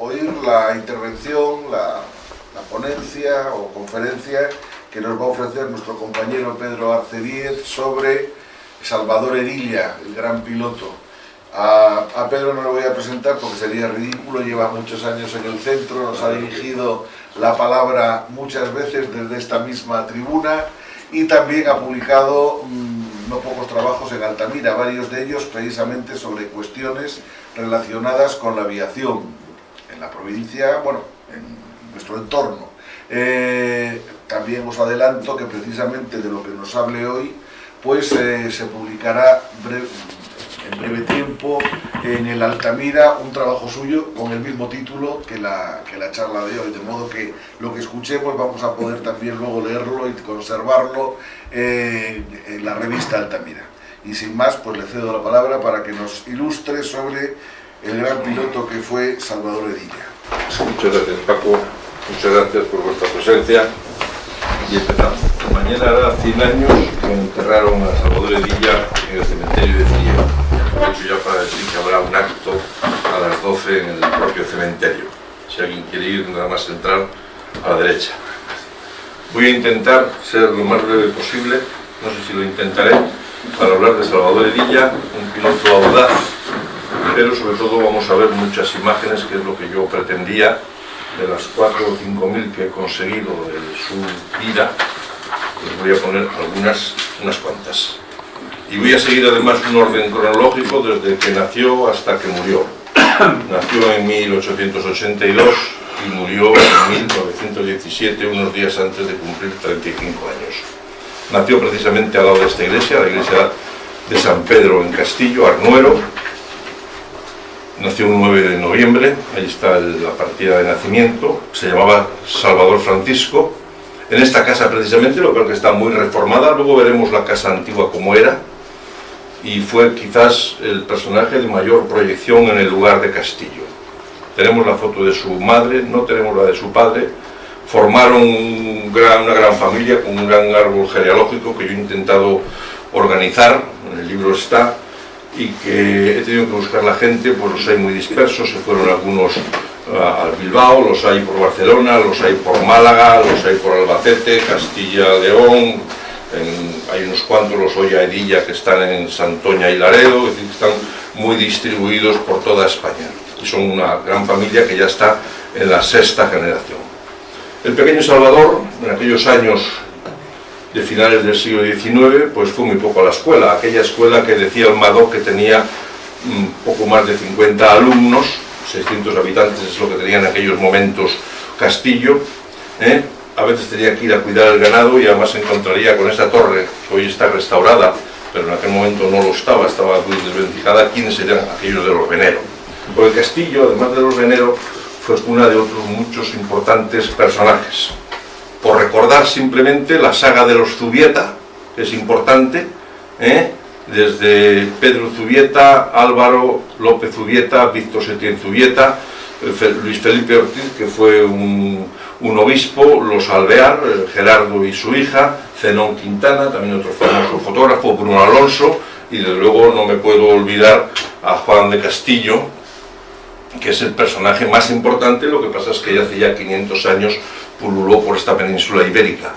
oír la intervención, la, la ponencia o conferencia que nos va a ofrecer nuestro compañero Pedro Arcediez sobre Salvador Edilla, el gran piloto. A, a, Pedro no lo voy a presentar porque sería ridículo, lleva muchos años en el centro, nos ha dirigido la palabra muchas veces desde esta misma tribuna y también ha publicado mmm, no pocos trabajos en Altamira, varios de ellos precisamente sobre cuestiones relacionadas con la aviación en la provincia, bueno, en nuestro entorno. Eh, también os adelanto que precisamente de lo que nos hable hoy, pues eh, se publicará breve, en breve tiempo en el Altamira un trabajo suyo con el mismo título que la, que la charla de hoy, de modo que lo que escuchemos vamos a poder también luego leerlo y conservarlo eh, en la revista Altamira. Y sin más, pues le cedo la palabra para que nos ilustre sobre el gran piloto que fue Salvador Edilla. Muchas gracias Paco, muchas gracias por vuestra presencia y empezamos. Mañana hará 100 años que enterraron a Salvador Edilla en el cementerio de Friera. Aprovecho ya para decir que habrá un acto a las 12 en el propio cementerio. Si alguien quiere ir, nada más entrar a la derecha. Voy a intentar ser lo más breve posible, no sé si lo intentaré, para hablar de Salvador Edilla, un piloto audaz, pero sobre todo vamos a ver muchas imágenes, que es lo que yo pretendía, de las 4 o 5 mil que he conseguido de su vida, les voy a poner algunas, unas cuantas. Y voy a seguir además un orden cronológico desde que nació hasta que murió. Nació en 1882 y murió en 1917, unos días antes de cumplir 35 años. Nació precisamente al lado de esta iglesia, la iglesia de San Pedro en Castillo, Arnuero. Nació un 9 de noviembre, ahí está la partida de nacimiento, se llamaba Salvador Francisco. En esta casa precisamente, lo creo que está muy reformada, luego veremos la casa antigua como era, y fue quizás el personaje de mayor proyección en el lugar de Castillo. Tenemos la foto de su madre, no tenemos la de su padre, formaron una gran familia con un gran árbol genealógico que yo he intentado organizar, en el libro está, y que he tenido que buscar la gente, pues los hay muy dispersos, se fueron algunos al Bilbao, los hay por Barcelona, los hay por Málaga, los hay por Albacete, Castilla, León, hay unos cuantos, los Olla Edilla, que están en Santoña y Laredo, es decir, están muy distribuidos por toda España. Y son una gran familia que ya está en la sexta generación. El pequeño Salvador, en aquellos años de finales del siglo XIX, pues fue muy poco a la escuela, aquella escuela que decía el Madoc que tenía mm, poco más de 50 alumnos, 600 habitantes es lo que tenía en aquellos momentos Castillo, ¿eh? a veces tenía que ir a cuidar el ganado y además se encontraría con esta torre, que hoy está restaurada, pero en aquel momento no lo estaba, estaba muy desvencijada, ¿quiénes eran aquellos de los Venero? Porque Castillo, además de los Venero, fue una de otros muchos importantes personajes por recordar simplemente la saga de los Zubieta, que es importante, ¿eh? desde Pedro Zubieta, Álvaro López Zubieta, Víctor Setién Zubieta, Luis Felipe Ortiz, que fue un, un obispo, los Alvear, Gerardo y su hija, Zenón Quintana, también otro famoso fotógrafo, Bruno Alonso, y desde luego no me puedo olvidar a Juan de Castillo, que es el personaje más importante, lo que pasa es que ya hace ya 500 años pululó por esta península ibérica.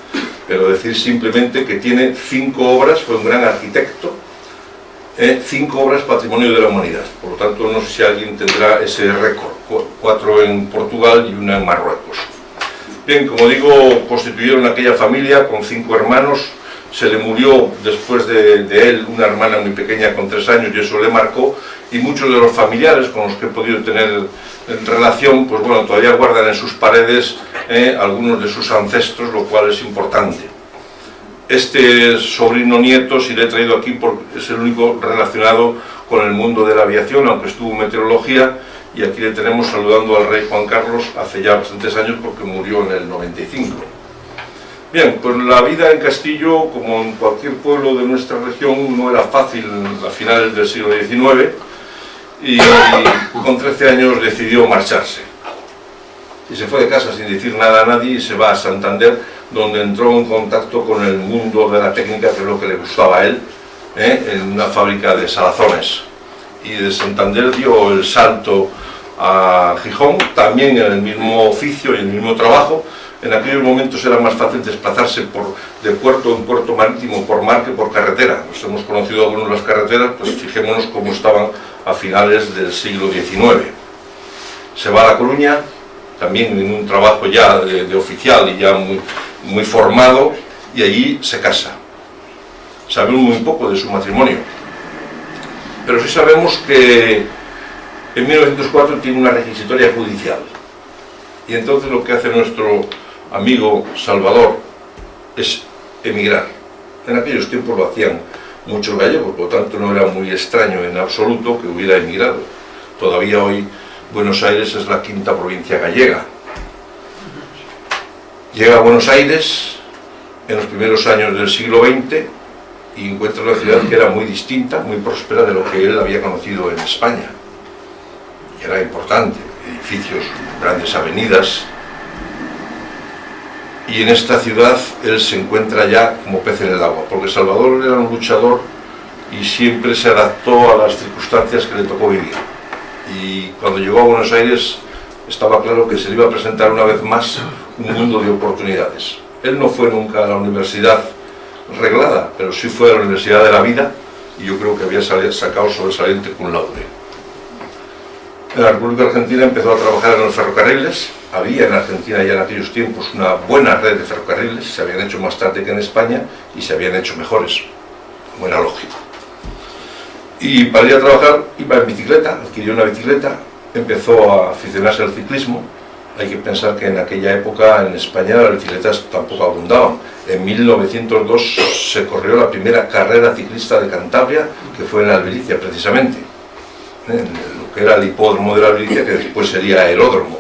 Pero decir simplemente que tiene cinco obras, fue un gran arquitecto, eh, cinco obras patrimonio de la humanidad. Por lo tanto, no sé si alguien tendrá ese récord, cuatro en Portugal y una en Marruecos. Bien, como digo, constituyeron aquella familia con cinco hermanos, se le murió después de, él una hermana muy pequeña con tres años y eso le marcó y muchos de los familiares con los que he podido tener en relación, pues bueno, todavía guardan en sus paredes eh, algunos de sus ancestros, lo cual es importante. Este sobrino nieto, si le he traído aquí, porque es el único relacionado con el mundo de la aviación, aunque estuvo en meteorología, y aquí le tenemos saludando al rey Juan Carlos hace ya bastantes años porque murió en el 95. Bien, pues la vida en Castillo, como en cualquier pueblo de nuestra región, no era fácil a finales del siglo XIX y con 13 años decidió marcharse. Y se fue de casa sin decir nada a nadie y se va a Santander, donde entró en contacto con el mundo de la técnica, que es lo que le gustaba a él, ¿eh? en una fábrica de salazones. Y de Santander dio el salto a Gijón, también en el mismo oficio y el mismo trabajo. En aquellos momentos era más fácil desplazarse por, de puerto en puerto marítimo por mar que por carretera. Nos hemos conocido algunos las carreteras, pues fijémonos cómo estaban a finales del siglo XIX. Se va a La Coruña, también en un trabajo ya de, oficial y ya muy, muy formado, y allí se casa. Sabemos muy poco de su matrimonio, pero sí sabemos que en 1904 tiene una requisitoria judicial. Y entonces lo que hace nuestro amigo Salvador es emigrar. En aquellos tiempos lo hacían muchos gallegos, por lo tanto no era muy extraño en absoluto que hubiera emigrado. Todavía hoy Buenos Aires es la quinta provincia gallega. Llega a Buenos Aires en los primeros años del siglo XX y encuentra una ciudad que era muy distinta, muy próspera de lo que él había conocido en España. Y era importante, edificios, grandes avenidas. Y en esta ciudad él se encuentra ya como pez en el agua, porque Salvador era un luchador y siempre se adaptó a las circunstancias que le tocó vivir. Y cuando llegó a Buenos Aires estaba claro que se le iba a presentar una vez más un mundo de oportunidades. Él no fue nunca a la universidad reglada, pero sí fue a la Universidad de la Vida y yo creo que había sacado sobresaliente con laude. La República Argentina empezó a trabajar en los ferrocarriles, había en Argentina ya en aquellos tiempos una buena red de ferrocarriles, se habían hecho más tarde que en España y se habían hecho mejores, como era lógico. Y para ir a trabajar iba en bicicleta, adquirió una bicicleta, empezó a aficionarse al ciclismo, hay que pensar que en aquella época en España las bicicletas tampoco abundaban. En 1902 se corrió la primera carrera ciclista de Cantabria, que fue en Albericia precisamente, que era el hipódromo de la Albericia, que después sería aeródromo.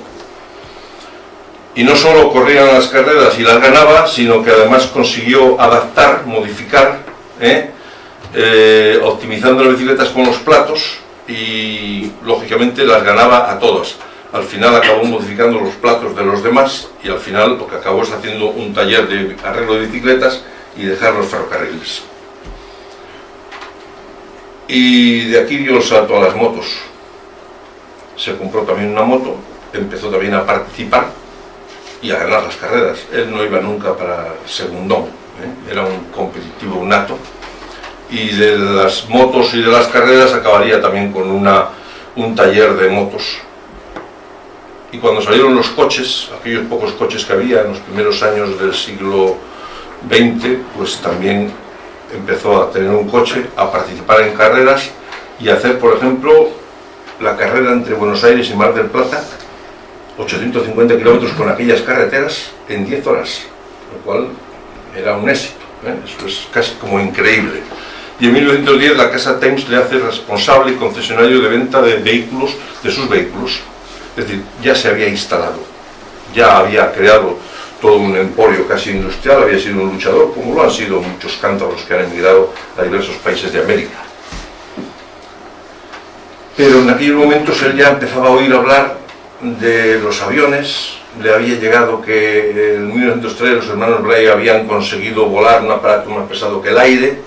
Y no solo corrían las carreras y las ganaba, sino que además consiguió adaptar, modificar, ¿eh? Eh, optimizando las bicicletas con los platos y lógicamente las ganaba a todas al final acabó modificando los platos de los demás y al final lo que acabó es haciendo un taller de arreglo de bicicletas y dejar los ferrocarriles. Y de aquí dio el salto a las motos. Se compró también una moto, empezó también a participar y a ganar las carreras. Él no iba nunca para segundón, ¿eh? era un competitivo nato. Y de las motos y de las carreras acabaría también con una, un taller de motos y cuando salieron los coches, aquellos pocos coches que había en los primeros años del siglo XX, pues también empezó a tener un coche, a participar en carreras y a hacer, por ejemplo, la carrera entre Buenos Aires y Mar del Plata, 850 kilómetros con aquellas carreteras en 10 horas, lo cual era un éxito, ¿eh? eso es casi como increíble. Y en 1910 la Casa Thames le hace responsable y concesionario de venta de vehículos, de sus vehículos. Es decir, ya se había instalado, ya había creado todo un emporio casi industrial, había sido un luchador, como lo han sido muchos cántabros que han emigrado a diversos países de América. Pero en aquellos momentos él ya empezaba a oír hablar de los aviones, le había llegado que en 1903 los hermanos Bray habían conseguido volar un aparato más pesado que el aire,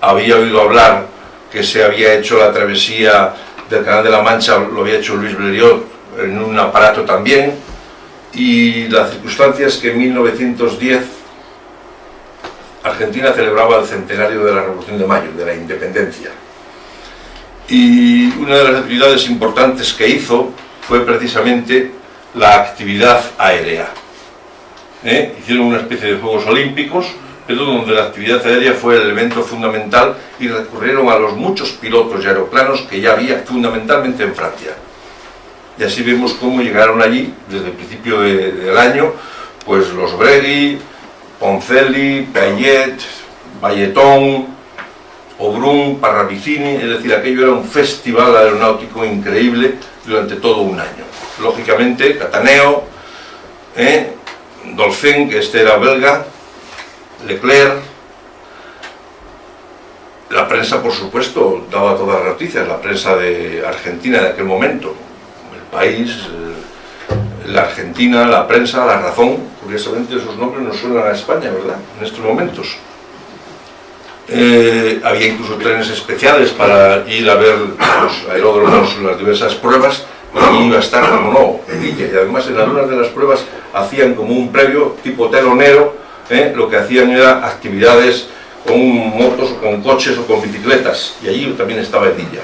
había oído hablar que se había hecho la travesía del Canal de la Mancha lo había hecho Luis Blériot en un aparato también, y la circunstancia es que en 1910 Argentina celebraba el centenario de la Revolución de Mayo, de la independencia. Y una de las actividades importantes que hizo fue precisamente la actividad aérea. ¿Eh? Hicieron una especie de Juegos Olímpicos pero donde la actividad aérea fue el elemento fundamental y recurrieron a los muchos pilotos y aeroplanos que ya había fundamentalmente en Francia. Y así vemos cómo llegaron allí, desde el principio del año, pues los Bregui, Poncelli, Payet, Valletón, Obrun, Parravicini, es decir, aquello era un festival aeronáutico increíble durante todo un año. Lógicamente, Cataneo, ¿eh? Dolphin, que este era belga, Leclerc, la prensa, por supuesto, daba todas las noticias, la prensa de Argentina de aquel momento, el país, la Argentina, la prensa, la razón, curiosamente esos nombres no suenan a España, ¿verdad?, en estos momentos. Eh, había incluso trenes especiales para ir a ver los aeródromos, las diversas pruebas, y iba a estar, como no, Edilla, y además en algunas de las pruebas hacían como un previo tipo telonero, ¿eh? lo que hacían era actividades con motos o con coches o con bicicletas, y allí también estaba Edilla.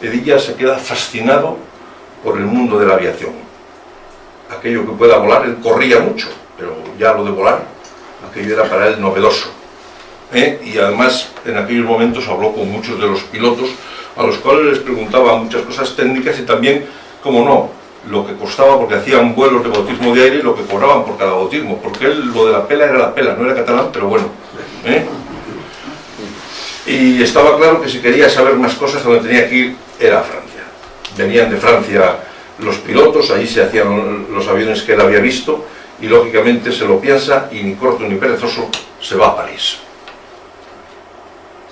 Edilla se queda fascinado por el mundo de la aviación. Aquello que pueda volar, él corría mucho, pero ya lo de volar, aquello era para él novedoso. ¿Eh? Y además en aquellos momentos habló con muchos de los pilotos, a los cuales les preguntaba muchas cosas técnicas y también como no, lo que costaba porque hacían vuelos de bautismo de aire y lo que cobraban por cada bautismo, porque él lo de la pela era la pela, no era catalán, pero bueno. ¿eh? Y estaba claro que si quería saber más cosas, donde tenía que ir era a Francia. Venían de Francia los pilotos, allí se hacían los aviones que él había visto, y lógicamente se lo piensa, y ni corto ni perezoso, se va a París.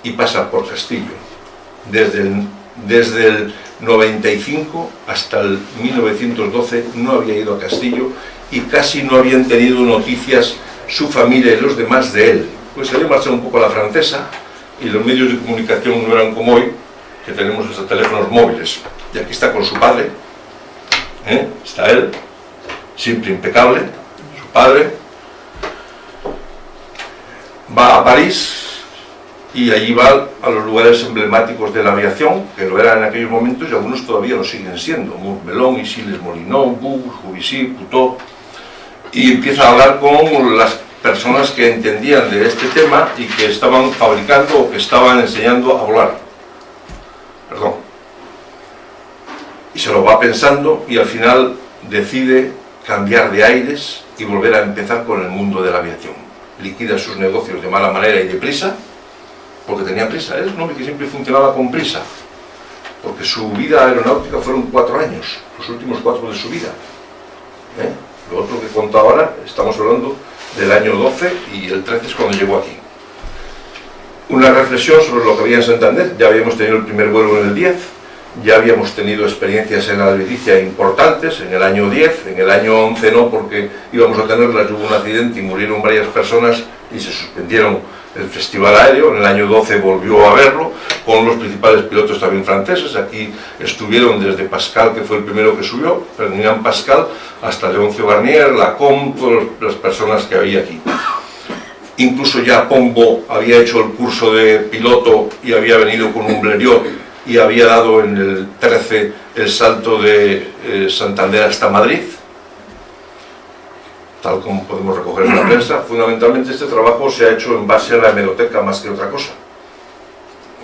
Y pasa por Castillo. Desde el, desde el 95 hasta el 1912 no había ido a Castillo y casi no habían tenido noticias su familia y los demás de él. Pues había marchado un poco a la francesa y los medios de comunicación no eran como hoy, que tenemos hasta teléfonos móviles. Y aquí está con su padre, ¿eh? está él, siempre impecable, su padre. Va a París, y allí va a los lugares emblemáticos de la aviación, que lo eran en aquellos momentos y algunos todavía lo siguen siendo, Montmelón, Isiles Molinón, Bus, Juvisy, Putó, y empieza a hablar con las personas que entendían de este tema y que estaban fabricando o que estaban enseñando a volar. Perdón. Y se lo va pensando y al final decide cambiar de aires y volver a empezar con el mundo de la aviación. Liquida sus negocios de mala manera y deprisa, porque tenía prisa, es un hombre que siempre funcionaba con prisa, porque su vida aeronáutica fueron cuatro años, los últimos cuatro de su vida. ¿eh? Lo otro que cuento ahora, estamos hablando del año 12 y el 13 es cuando llegó aquí. Una reflexión sobre lo que había en Santander, ya habíamos tenido el primer vuelo en el 10, ya habíamos tenido experiencias en la Albericia importantes, en el año 10, en el año 11 no, porque íbamos a tenerlas, hubo un accidente y murieron varias personas y se suspendieron el Festival Aéreo, en el año 12 volvió a verlo, con los principales pilotos también franceses, aquí estuvieron desde Pascal, que fue el primero que subió, Ferdinand Pascal, hasta Leoncio Garnier, Lacombe, todas las personas que había aquí. Incluso ya Pombo había hecho el curso de piloto y había venido con un Blériot y había dado en el 13 el salto de eh, Santander hasta Madrid, tal como podemos recoger en la prensa, fundamentalmente este trabajo se ha hecho en base a la hemeroteca más que otra cosa.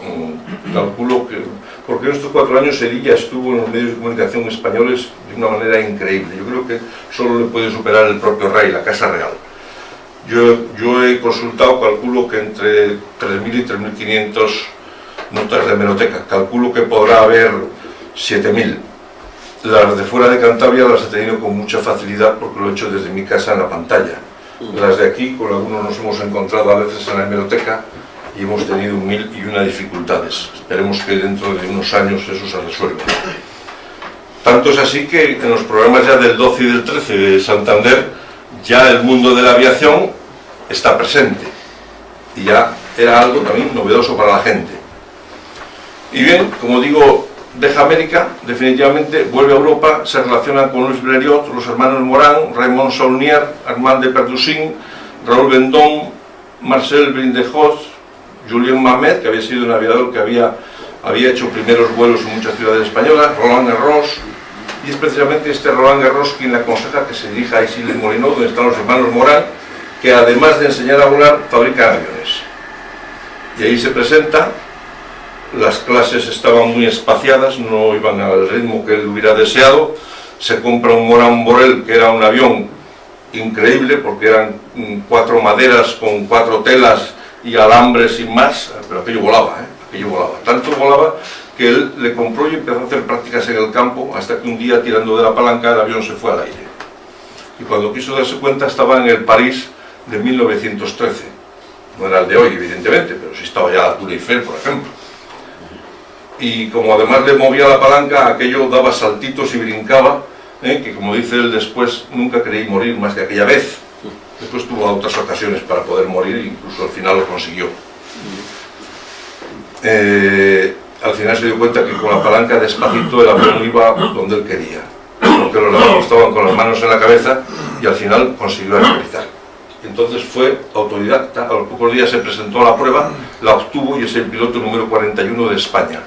Mm, calculo que, porque en estos cuatro años Sevilla estuvo en los medios de comunicación españoles de una manera increíble. Yo creo que solo le puede superar el propio rey, la Casa Real. Yo, yo he consultado, calculo que entre 3.000 y 3.500 notas de hemeroteca. Calculo que podrá haber 7.000 las de fuera de Cantabria las he tenido con mucha facilidad porque lo he hecho desde mi casa en la pantalla. Las de aquí, con algunos nos hemos encontrado a veces en la hemeroteca y hemos tenido mil y una dificultades. Esperemos que dentro de unos años eso se resuelva. Tanto es así que en los programas ya del 12 y del 13 de Santander ya el mundo de la aviación está presente y ya era algo también novedoso para la gente. Y bien, como digo, deja América, definitivamente, vuelve a Europa, se relaciona con Luis Blériot, los hermanos Morán, Raymond Saulnier, Armand de Perdussin, Raúl Vendón, Marcel Brindejos, Julien Mamet, que había sido un aviador que había, había hecho primeros vuelos en muchas ciudades españolas, Roland Garros, y es precisamente este Roland Garros quien le aconseja que se dirija a Isilde Molinó, donde están los hermanos Morán, que además de enseñar a volar, fabrican aviones. Y ahí se presenta las clases estaban muy espaciadas, no iban al ritmo que él hubiera deseado, se compra un Morán Borel, que era un avión increíble, porque eran cuatro maderas con cuatro telas y alambres y más, pero aquello volaba, ¿eh? aquello volaba. Tanto volaba que él le compró y empezó a hacer prácticas en el campo, hasta que un día, tirando de la palanca, el avión se fue al aire. Y cuando quiso darse cuenta, estaba en el París de 1913. No era el de hoy, evidentemente, pero sí estaba ya la Tour Eiffel, por ejemplo y como además le movía la palanca, aquello daba saltitos y brincaba, ¿eh? que como dice él después, nunca creí morir más que aquella vez. Después tuvo otras ocasiones para poder morir incluso al final lo consiguió. Eh, al final se dio cuenta que con la palanca despacito el avión iba donde él quería. Porque los demás estaban con las manos en la cabeza y al final consiguió aterrizar. Entonces fue autodidacta, a los pocos días se presentó a la prueba, la obtuvo y es el piloto número 41 de España.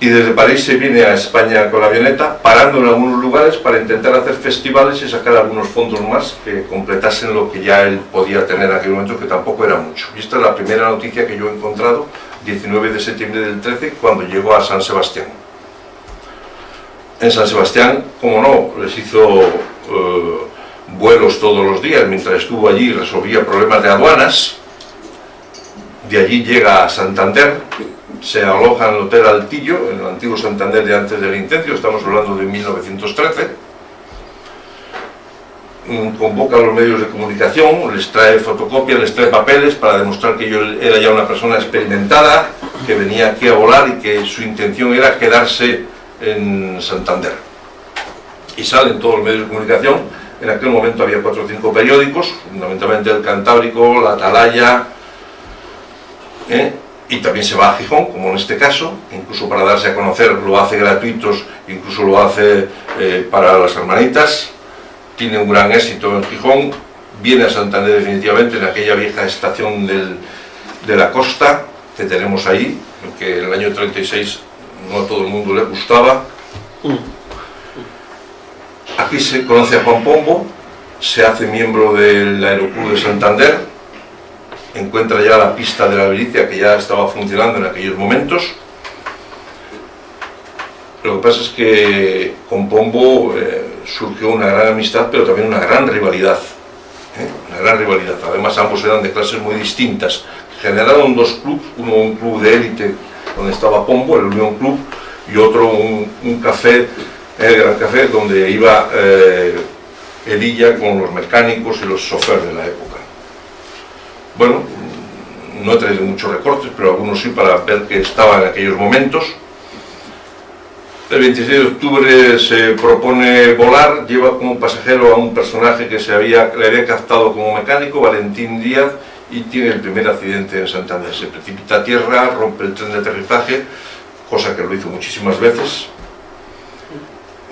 Y desde París se viene a España con la avioneta, parando en algunos lugares para intentar hacer festivales y sacar algunos fondos más que completasen lo que ya él podía tener en aquel momento, que tampoco era mucho. Y esta es la primera noticia que yo he encontrado, 19 de septiembre del 13, cuando llegó a San Sebastián. En San Sebastián, como no, les hizo... Eh, vuelos todos los días, mientras estuvo allí resolvía problemas de aduanas, de allí llega a Santander, se aloja en el Hotel Altillo, en el antiguo Santander de antes del incendio, estamos hablando de 1913, mm, convoca a los medios de comunicación, les trae fotocopias, les trae papeles para demostrar que yo era ya una persona experimentada, que venía aquí a volar y que su intención era quedarse en Santander. Y salen todos los medios de comunicación, en aquel momento había cuatro o cinco periódicos, fundamentalmente el Cantábrico, la Atalaya, ¿eh? Y también se va a Gijón, como en este caso, incluso para darse a conocer lo hace gratuitos, incluso lo hace eh, para las hermanitas, tiene un gran éxito en Gijón, viene a Santander definitivamente en aquella vieja estación de la costa que tenemos ahí, que en el año 36 no a todo el mundo le gustaba. Aquí se conoce a Juan Pombo, se hace miembro del Aeroclub de Santander, encuentra ya la pista de la Belicia que ya estaba funcionando en aquellos momentos. Lo que pasa es que con Pombo eh, surgió una gran amistad, pero también una gran rivalidad. ¿eh? Una gran rivalidad. Además ambos eran de clases muy distintas. Generaron dos clubes, uno un club de élite donde estaba Pombo, el Unión Club, y otro un, café el Gran Café, donde iba eh, Edilla con los mecánicos y los choferes de la época. Bueno, no he traído muchos recortes, pero algunos sí para ver que estaba en aquellos momentos. El 26 de octubre se propone volar, lleva como pasajero a un personaje que se había, le había captado como mecánico, Valentín Díaz, y tiene el primer accidente en Santander. Se precipita a tierra, rompe el tren de aterrizaje, cosa que lo hizo muchísimas veces,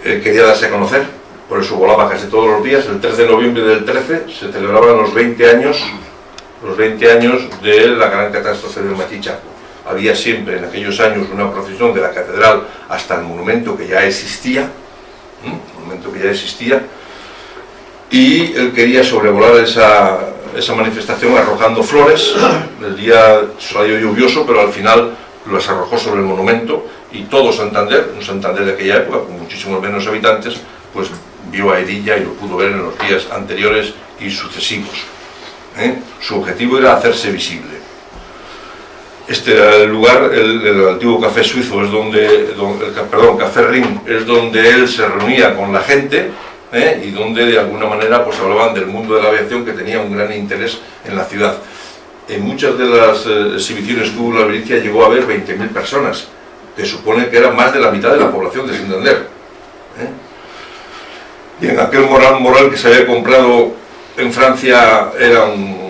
eh, quería darse a conocer, por eso volaba casi todos los días. El 3 de noviembre del 13 se celebraban los 20 años, los 20 años de la gran catástrofe del Machichaco. Había siempre en aquellos años una procesión de la catedral hasta el monumento que ya existía, monumento que ya existía, y él quería sobrevolar esa, esa manifestación arrojando flores. El día salió lluvioso, pero al final las arrojó sobre el monumento y todo Santander, un Santander de aquella época con muchísimos menos habitantes, pues vio a Edilla y lo pudo ver en los días anteriores y sucesivos. ¿Eh? Su objetivo era hacerse visible. Este lugar, el, antiguo café suizo, es donde, perdón, Café Ring, es donde él se reunía con la gente ¿eh? y donde de alguna manera pues hablaban del mundo de la aviación que tenía un gran interés en la ciudad. En muchas de las eh, exhibiciones que hubo la Belicia llegó a haber 20.000 personas, que supone que era más de la mitad de la población de Santander. ¿eh? Y en aquel moral moral que se había comprado en Francia era un,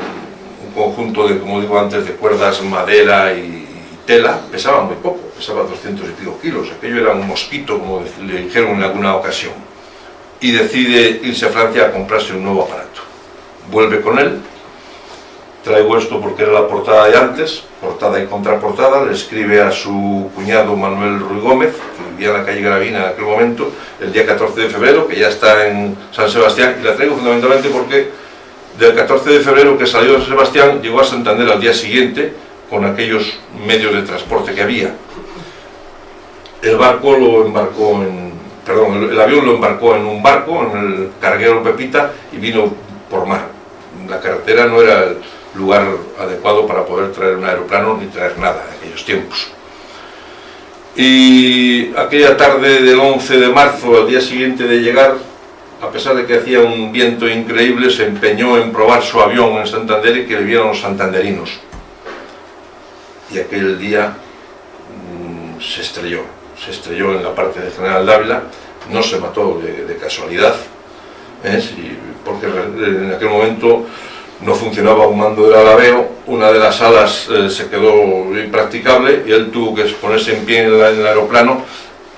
conjunto de, como digo antes, de cuerdas, madera y, tela, pesaba muy poco, pesaba 200 y pico kilos, aquello era un mosquito, como le dijeron en alguna ocasión. Y decide irse a Francia a comprarse un nuevo aparato. Vuelve con él, Traigo esto porque era la portada de antes, portada y contraportada, le escribe a su cuñado Manuel Ruy Gómez, vivía en la calle Gravina en aquel momento, el día 14 de febrero, que ya está en San Sebastián, y la traigo fundamentalmente porque del 14 de febrero que salió de San Sebastián, llegó a Santander al día siguiente, con aquellos medios de transporte que había. El barco lo embarcó perdón, el avión lo embarcó en un barco, en el carguero Pepita, y vino por mar. La carretera no era lugar adecuado para poder traer un aeroplano ni traer nada en aquellos tiempos. Y aquella tarde del 11 de marzo, al día siguiente de llegar, a pesar de que hacía un viento increíble, se empeñó en probar su avión en Santander y que le los santanderinos. Y aquel día mm, se estrelló, se estrelló en la parte de General Dávila, no se mató de, casualidad, ¿eh? porque en aquel momento no funcionaba un mando del alabeo, una de las alas eh, se quedó impracticable y él tuvo que ponerse en pie en, el aeroplano,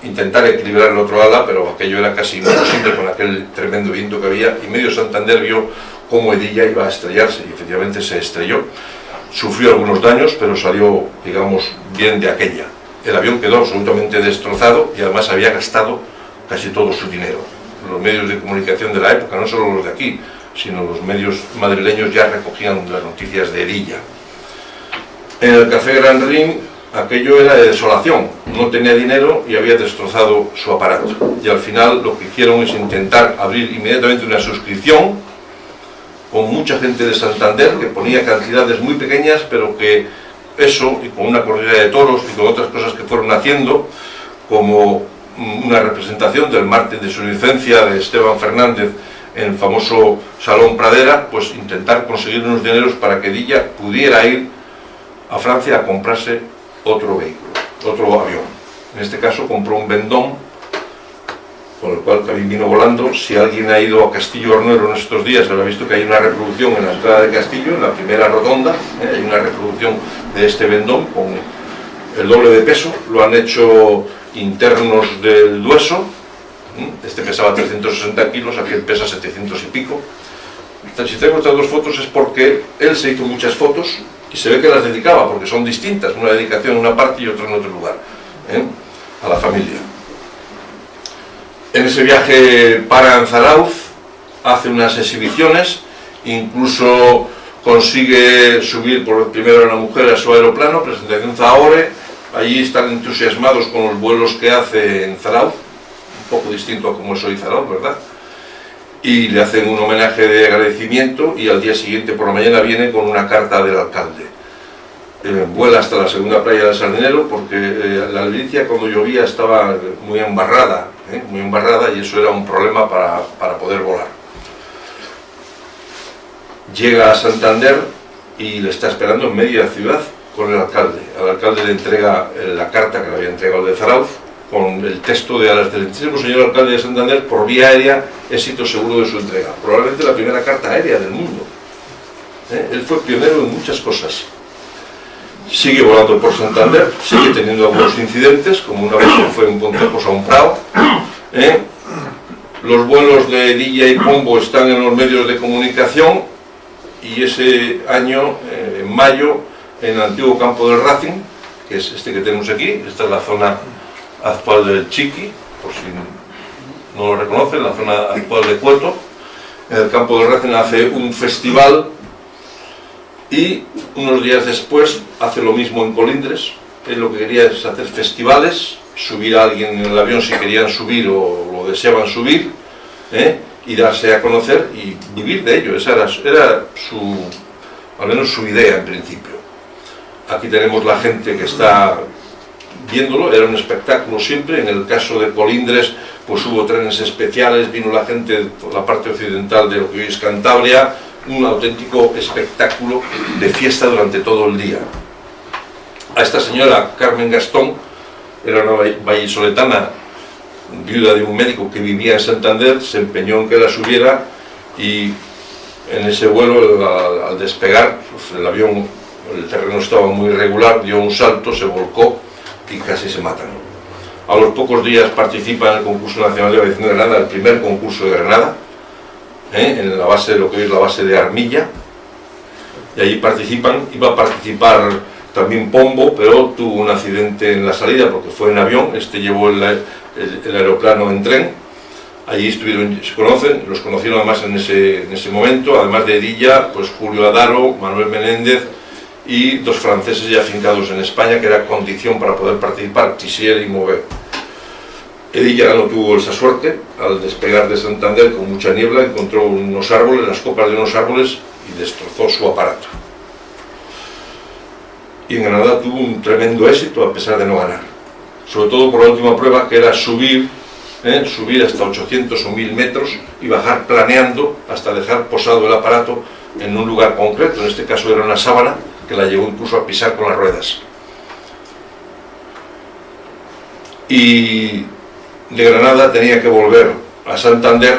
intentar equilibrar el otro ala, pero aquello era casi imposible con aquel tremendo viento que había y medio Santander vio cómo Edilla iba a estrellarse y efectivamente se estrelló. Sufrió algunos daños, pero salió, digamos, bien de aquella. El avión quedó absolutamente destrozado y además había gastado casi todo su dinero. Los medios de comunicación de la época, no solo los de aquí, sino los medios madrileños ya recogían las noticias de Erilla. En el Café Gran Ring aquello era de desolación, no tenía dinero y había destrozado su aparato. Y al final lo que hicieron es intentar abrir inmediatamente una suscripción con mucha gente de Santander que ponía cantidades muy pequeñas, pero que eso, y con una corrida de toros y con otras cosas que fueron haciendo, como una representación del Mártir de su licencia de Esteban Fernández en el famoso Salón Pradera, pues intentar conseguir unos dineros para que Dilla pudiera ir a Francia a comprarse otro vehículo, otro avión. En este caso compró un Vendón, con el cual también vino volando. Si alguien ha ido a Castillo Hornero en estos días, habrá visto que hay una reproducción en la entrada de Castillo, en la primera rotonda, ¿eh? hay una reproducción de este Vendón con el doble de peso, lo han hecho internos del Dueso, este pesaba 360 kilos, aquel pesa 700 y pico. Si tengo estas dos fotos es porque él se hizo muchas fotos y se ve que las dedicaba, porque son distintas, una dedicación en una parte y otra en otro lugar, ¿eh? a la familia. En ese viaje para en Zarauz, hace unas exhibiciones, incluso consigue subir por primero a una mujer a su aeroplano, presentación Zahore, allí están entusiasmados con los vuelos que hace en Zarauz, poco distinto a como es hoy ¿verdad? Y le hacen un homenaje de agradecimiento y al día siguiente por la mañana viene con una carta del alcalde. Eh, vuela hasta la segunda playa del Sardinero porque eh, la Alicia cuando llovía estaba muy embarrada, ¿eh? muy embarrada y eso era un problema para, para poder volar. Llega a Santander y le está esperando en media ciudad con el alcalde. Al alcalde le entrega la carta que le había entregado de Zarauz con el texto de al excelentísimo señor alcalde de Santander por vía aérea, éxito seguro de su entrega. Probablemente la primera carta aérea del mundo. ¿Eh? Él fue pionero en muchas cosas. Sigue volando por Santander, sigue teniendo algunos incidentes, como una vez que fue en Pontejos a un Prado. ¿eh? Los vuelos de Dilla y Pombo están en los medios de comunicación y ese año, eh, en mayo, en el antiguo campo del Racing, que es este que tenemos aquí, esta es la zona actual del Chiqui, por si no lo reconocen, la zona actual de Cueto. En el campo de Racing hace un festival y unos días después hace lo mismo en Colindres. Él lo que quería es hacer festivales, subir a alguien en el avión si querían subir o lo deseaban subir, ¿eh? y darse a conocer y vivir de ello. Esa era, era su, al menos su idea en principio. Aquí tenemos la gente que está viéndolo, era un espectáculo siempre, en el caso de Colindres pues hubo trenes especiales, vino la gente por la parte occidental de lo que hoy es Cantabria, un auténtico espectáculo de fiesta durante todo el día. A esta señora Carmen Gastón, era una vallisoletana, viuda de un médico que vivía en Santander, se empeñó en que la subiera y en ese vuelo al, despegar pues el avión, el terreno estaba muy irregular, dio un salto, se volcó y casi se matan. A los pocos días participa en el concurso nacional de aviación de Granada, el primer concurso de Granada, ¿eh? en la base de lo que es la base de Armilla, y allí participan, iba a participar también Pombo, pero tuvo un accidente en la salida porque fue en avión, este llevó el, aeroplano en tren, allí estuvieron, se conocen, los conocieron además en ese, en ese momento, además de Edilla, pues Julio Adaro, Manuel Menéndez, y dos franceses ya afincados en España, que era condición para poder participar, Tissier y Mauvet. Edilla no tuvo esa suerte, al despegar de Santander con mucha niebla encontró unos árboles, las copas de unos árboles y destrozó su aparato. Y en Granada tuvo un tremendo éxito a pesar de no ganar. Sobre todo por la última prueba que era subir, ¿eh? subir hasta 800 o 1000 metros y bajar planeando hasta dejar posado el aparato en un lugar concreto, en este caso era una sábana, que la llevó incluso a pisar con las ruedas. Y de Granada tenía que volver a Santander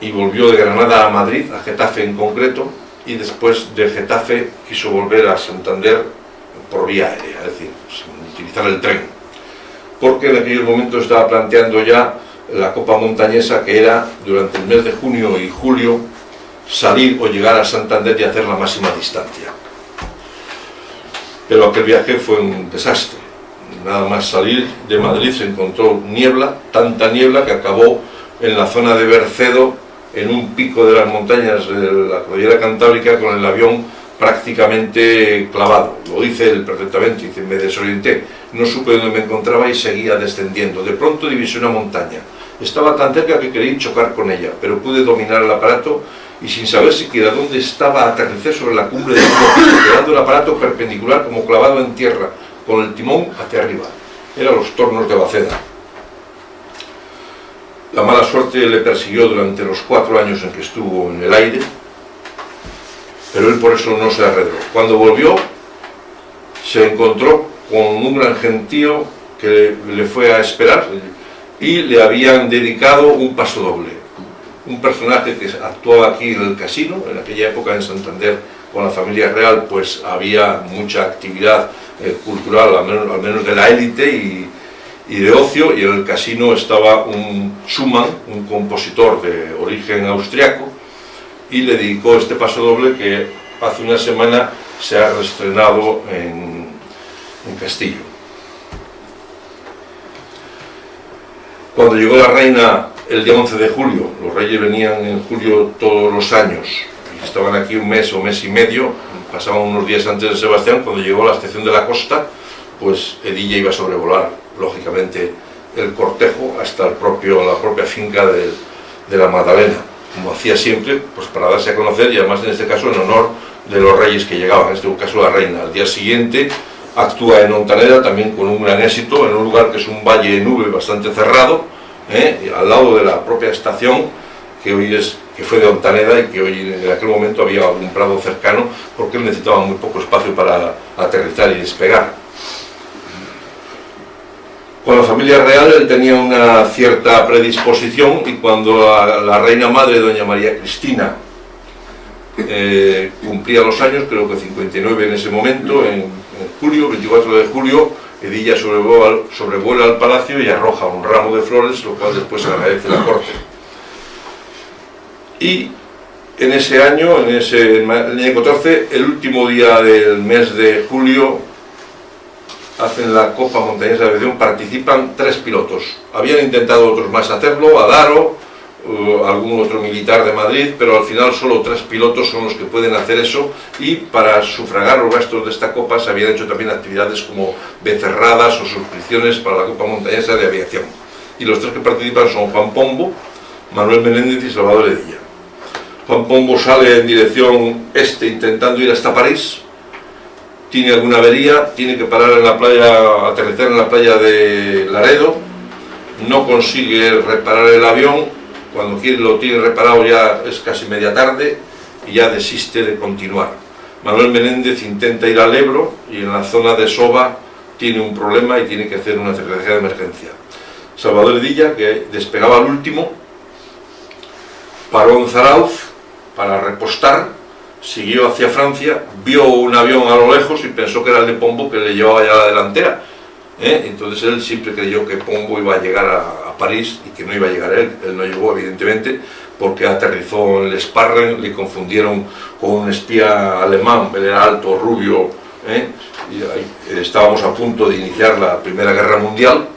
y volvió de Granada a Madrid, a Getafe en concreto, y después de Getafe quiso volver a Santander por vía aérea, es decir, sin utilizar el tren, porque en aquel momento estaba planteando ya la Copa Montañesa, que era durante el mes de junio y julio salir o llegar a Santander y hacer la máxima distancia. Pero aquel viaje fue un desastre. Nada más salir de Madrid se encontró niebla, tanta niebla que acabó en la zona de Bercedo, en un pico de las montañas de la cordillera cantábrica, con el avión prácticamente clavado. Lo dice él perfectamente, me desorienté, no supe dónde me encontraba y seguía descendiendo. De pronto divisé una montaña. Estaba tan cerca que quería chocar con ella, pero pude dominar el aparato y sin saber siquiera dónde estaba aterricé sobre la cumbre del pico, quedando el aparato perpendicular como clavado en tierra, con el timón hacia arriba. Eran los tornos de Baceda. La mala suerte le persiguió durante los cuatro años en que estuvo en el aire, pero él por eso no se arredró. Cuando volvió, se encontró con un gran gentío que le fue a esperar y le habían dedicado un paso doble. Un personaje que actuaba aquí en el casino, en aquella época en Santander, con la familia real, pues había mucha actividad eh, cultural, al menos, de la élite y, y, de ocio, y en el casino estaba un Schumann, un compositor de origen austriaco, y le dedicó este paso doble que hace una semana se ha reestrenado en, en Castillo. Cuando llegó la reina el día 11 de julio, los reyes venían en julio todos los años, estaban aquí un mes o mes y medio, pasaban unos días antes de Sebastián, cuando llegó a la estación de la costa, pues Edilla iba a sobrevolar, lógicamente, el cortejo hasta el propio, la propia finca de, la Magdalena. Como hacía siempre, pues para darse a conocer y además en este caso en honor de los reyes que llegaban, en este caso la reina. Al día siguiente actúa en Ontaneda también con un gran éxito, en un lugar que es un valle de nube bastante cerrado, ¿eh? al lado de la propia estación, que hoy es que fue de Ontaneda y que hoy en aquel momento había un prado cercano, porque él necesitaba muy poco espacio para aterrizar y despegar. Con la familia real él tenía una cierta predisposición y cuando la, reina madre, doña María Cristina, eh, cumplía los años, creo que 59 en ese momento, en, en julio, 24 de julio, Edilla sobrevuela, al palacio y arroja un ramo de flores, lo cual después agradece la corte. Y en ese año, en ese en el año 14, el último día del mes de julio, hacen la Copa Montañesa de Aviación, participan tres pilotos. Habían intentado otros más hacerlo, Adaro, uh, algún otro militar de Madrid, pero al final solo tres pilotos son los que pueden hacer eso y para sufragar los gastos de esta Copa se habían hecho también actividades como becerradas o suscripciones para la Copa Montañesa de Aviación. Y los tres que participan son Juan Pombo, Manuel Menéndez y Salvador Edilla. Juan Pombo sale en dirección este intentando ir hasta París, tiene alguna avería, tiene que parar en la playa, aterrizar en la playa de Laredo, no consigue reparar el avión, cuando quiere lo tiene reparado ya es casi media tarde y ya desiste de continuar. Manuel Menéndez intenta ir al Ebro y en la zona de Soba tiene un problema y tiene que hacer una secretaría de emergencia. Salvador Edilla, que despegaba al último, paró en Zarauz para repostar, siguió hacia Francia, vio un avión a lo lejos y pensó que era el de Pombo que le llevaba ya la delantera. ¿Eh? Entonces él siempre creyó que Pombo iba a llegar a, a, París y que no iba a llegar él. Él no llegó, evidentemente, porque aterrizó en el Sparren, le confundieron con un espía alemán, él era alto, rubio, ¿eh? y ahí, estábamos a punto de iniciar la Primera Guerra Mundial,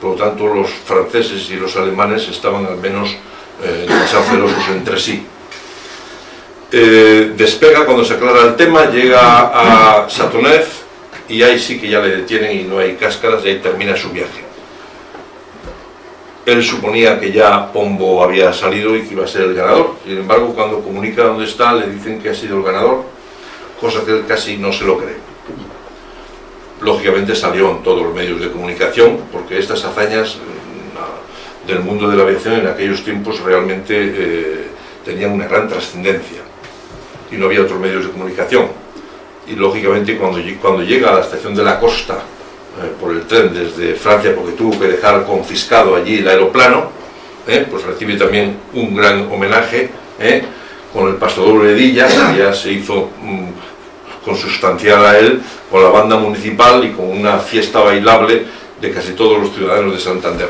por lo tanto los franceses y los alemanes estaban al menos eh, demasiado entre sí. Eh, despega cuando se aclara el tema, llega a Satonez y ahí sí que ya le detienen y no hay cáscaras y ahí termina su viaje. Él suponía que ya Pombo había salido y que iba a ser el ganador, sin embargo cuando comunica dónde está le dicen que ha sido el ganador, cosa que él casi no se lo cree. Lógicamente salió en todos los medios de comunicación porque estas hazañas del mundo de la aviación en aquellos tiempos realmente eh, tenían una gran trascendencia y no había otros medios de comunicación. Y lógicamente cuando, cuando llega a la estación de la costa eh, por el tren desde Francia, porque tuvo que dejar confiscado allí el aeroplano, ¿eh? pues recibe también un gran homenaje ¿eh? con el Paso Doble Dilla, que ya se hizo mm, consustancial a él, con la banda municipal y con una fiesta bailable de casi todos los ciudadanos de Santander.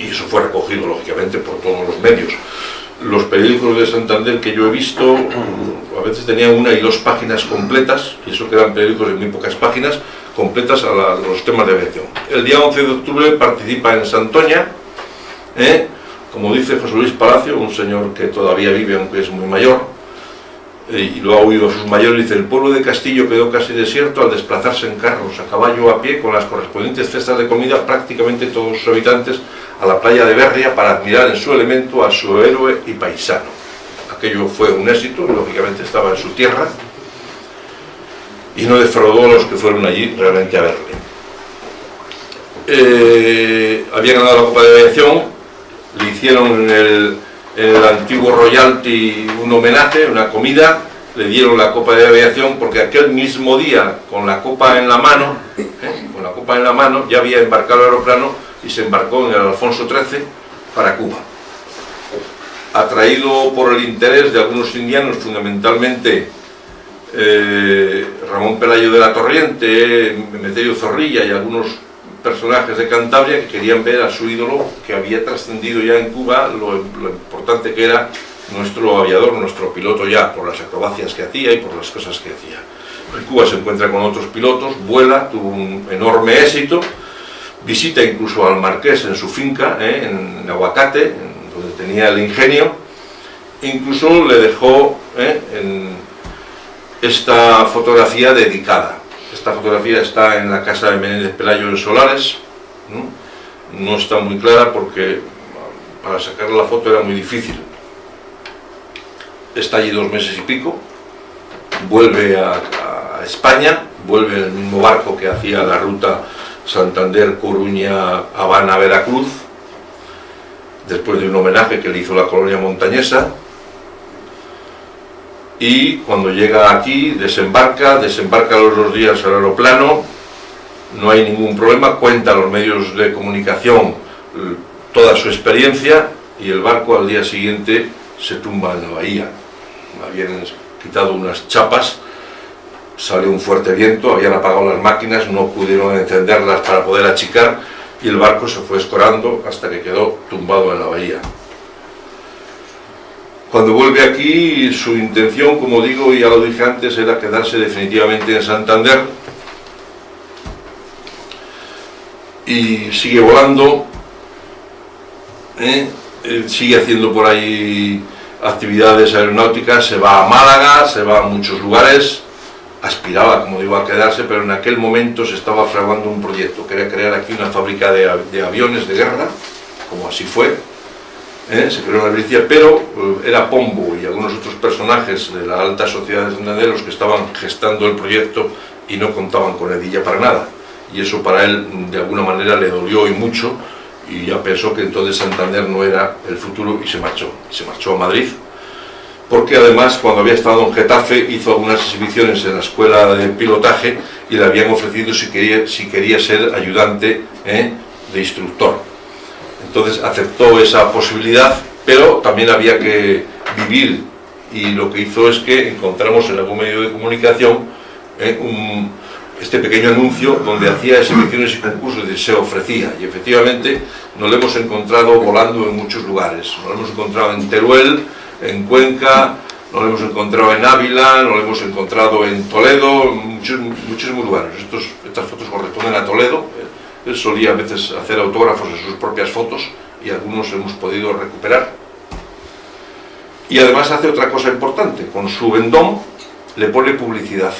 Y eso fue recogido, lógicamente, por todos los medios. Los periódicos de Santander que yo he visto, a veces tenían una y dos páginas completas, y eso que eran periódicos de muy pocas páginas, completas a, los temas de aviación. El día 11 de octubre participa en Santoña, ¿eh? como dice José Luis Palacio, un señor que todavía vive, aunque es muy mayor, eh, y lo ha oído a sus mayores, dice, el pueblo de Castillo quedó casi desierto al desplazarse en carros, a caballo a pie, con las correspondientes cestas de comida, prácticamente todos sus habitantes a la playa de Berria para admirar en su elemento a su héroe y paisano. Aquello fue un éxito, lógicamente estaba en su tierra, y no defraudó a los que fueron allí realmente a verle. Eh, había ganado la Copa de Aviación, le hicieron en el, antiguo Royalty un homenaje, una comida, le dieron la Copa de Aviación porque aquel mismo día, con la Copa en la mano, ¿eh? con la Copa en la mano, ya había embarcado el aeroplano y se embarcó en el Alfonso XIII para Cuba. Atraído por el interés de algunos indianos, fundamentalmente eh, Ramón Pelayo de la Torriente, Meterio Zorrilla y algunos personajes de Cantabria que querían ver a su ídolo que había trascendido ya en Cuba lo, importante que era nuestro aviador, nuestro piloto ya, por las acrobacias que hacía y por las cosas que hacía. En Cuba se encuentra con otros pilotos, vuela, tuvo un enorme éxito, visita incluso al marqués en su finca, eh, en Aguacate, donde tenía el ingenio, incluso le dejó eh, esta fotografía dedicada. Esta fotografía está en la casa de Menéndez Pelayo en Solares, ¿no? está muy clara porque para sacar la foto era muy difícil. Está allí dos meses y pico, vuelve a, España, vuelve en el mismo barco que hacía la ruta Santander, Coruña, Habana, Veracruz, después de un homenaje que le hizo la colonia montañesa, y cuando llega aquí desembarca, desembarca los dos días al aeroplano, no hay ningún problema, cuenta a los medios de comunicación toda su experiencia y el barco al día siguiente se tumba en la bahía. Habían quitado unas chapas, salió un fuerte viento, habían apagado las máquinas, no pudieron encenderlas para poder achicar y el barco se fue escorando hasta que quedó tumbado en la bahía. Cuando vuelve aquí, su intención, como digo, y ya lo dije antes, era quedarse definitivamente en Santander. Y sigue volando, ¿eh? sigue haciendo por ahí actividades aeronáuticas, se va a Málaga, se va a muchos lugares, aspiraba, como digo, a quedarse, pero en aquel momento se estaba fraguando un proyecto, quería crear aquí una fábrica de, de aviones de guerra, como así fue, ¿eh? se creó una milicia, pero eh, era Pombo y algunos otros personajes de la alta sociedad de Santander los que estaban gestando el proyecto y no contaban con Edilla para nada. Y eso para él de alguna manera le dolió y mucho y ya pensó que entonces Santander no era el futuro y se marchó. Se marchó a Madrid porque además cuando había estado en Getafe hizo algunas exhibiciones en la escuela de pilotaje y le habían ofrecido si quería, si quería ser ayudante ¿eh? de instructor entonces aceptó esa posibilidad, pero también había que vivir. Y lo que hizo es que encontramos en algún medio de comunicación eh, este pequeño anuncio donde hacía exhibiciones y concursos y se ofrecía. Y efectivamente nos lo hemos encontrado volando en muchos lugares, nos lo hemos encontrado en Teruel, en Cuenca, nos lo hemos encontrado en Ávila, nos lo hemos encontrado en Toledo, en muchísimos lugares. estas fotos corresponden a Toledo, él solía a veces hacer autógrafos de sus propias fotos y algunos hemos podido recuperar. Y además hace otra cosa importante, con su vendón le pone publicidad.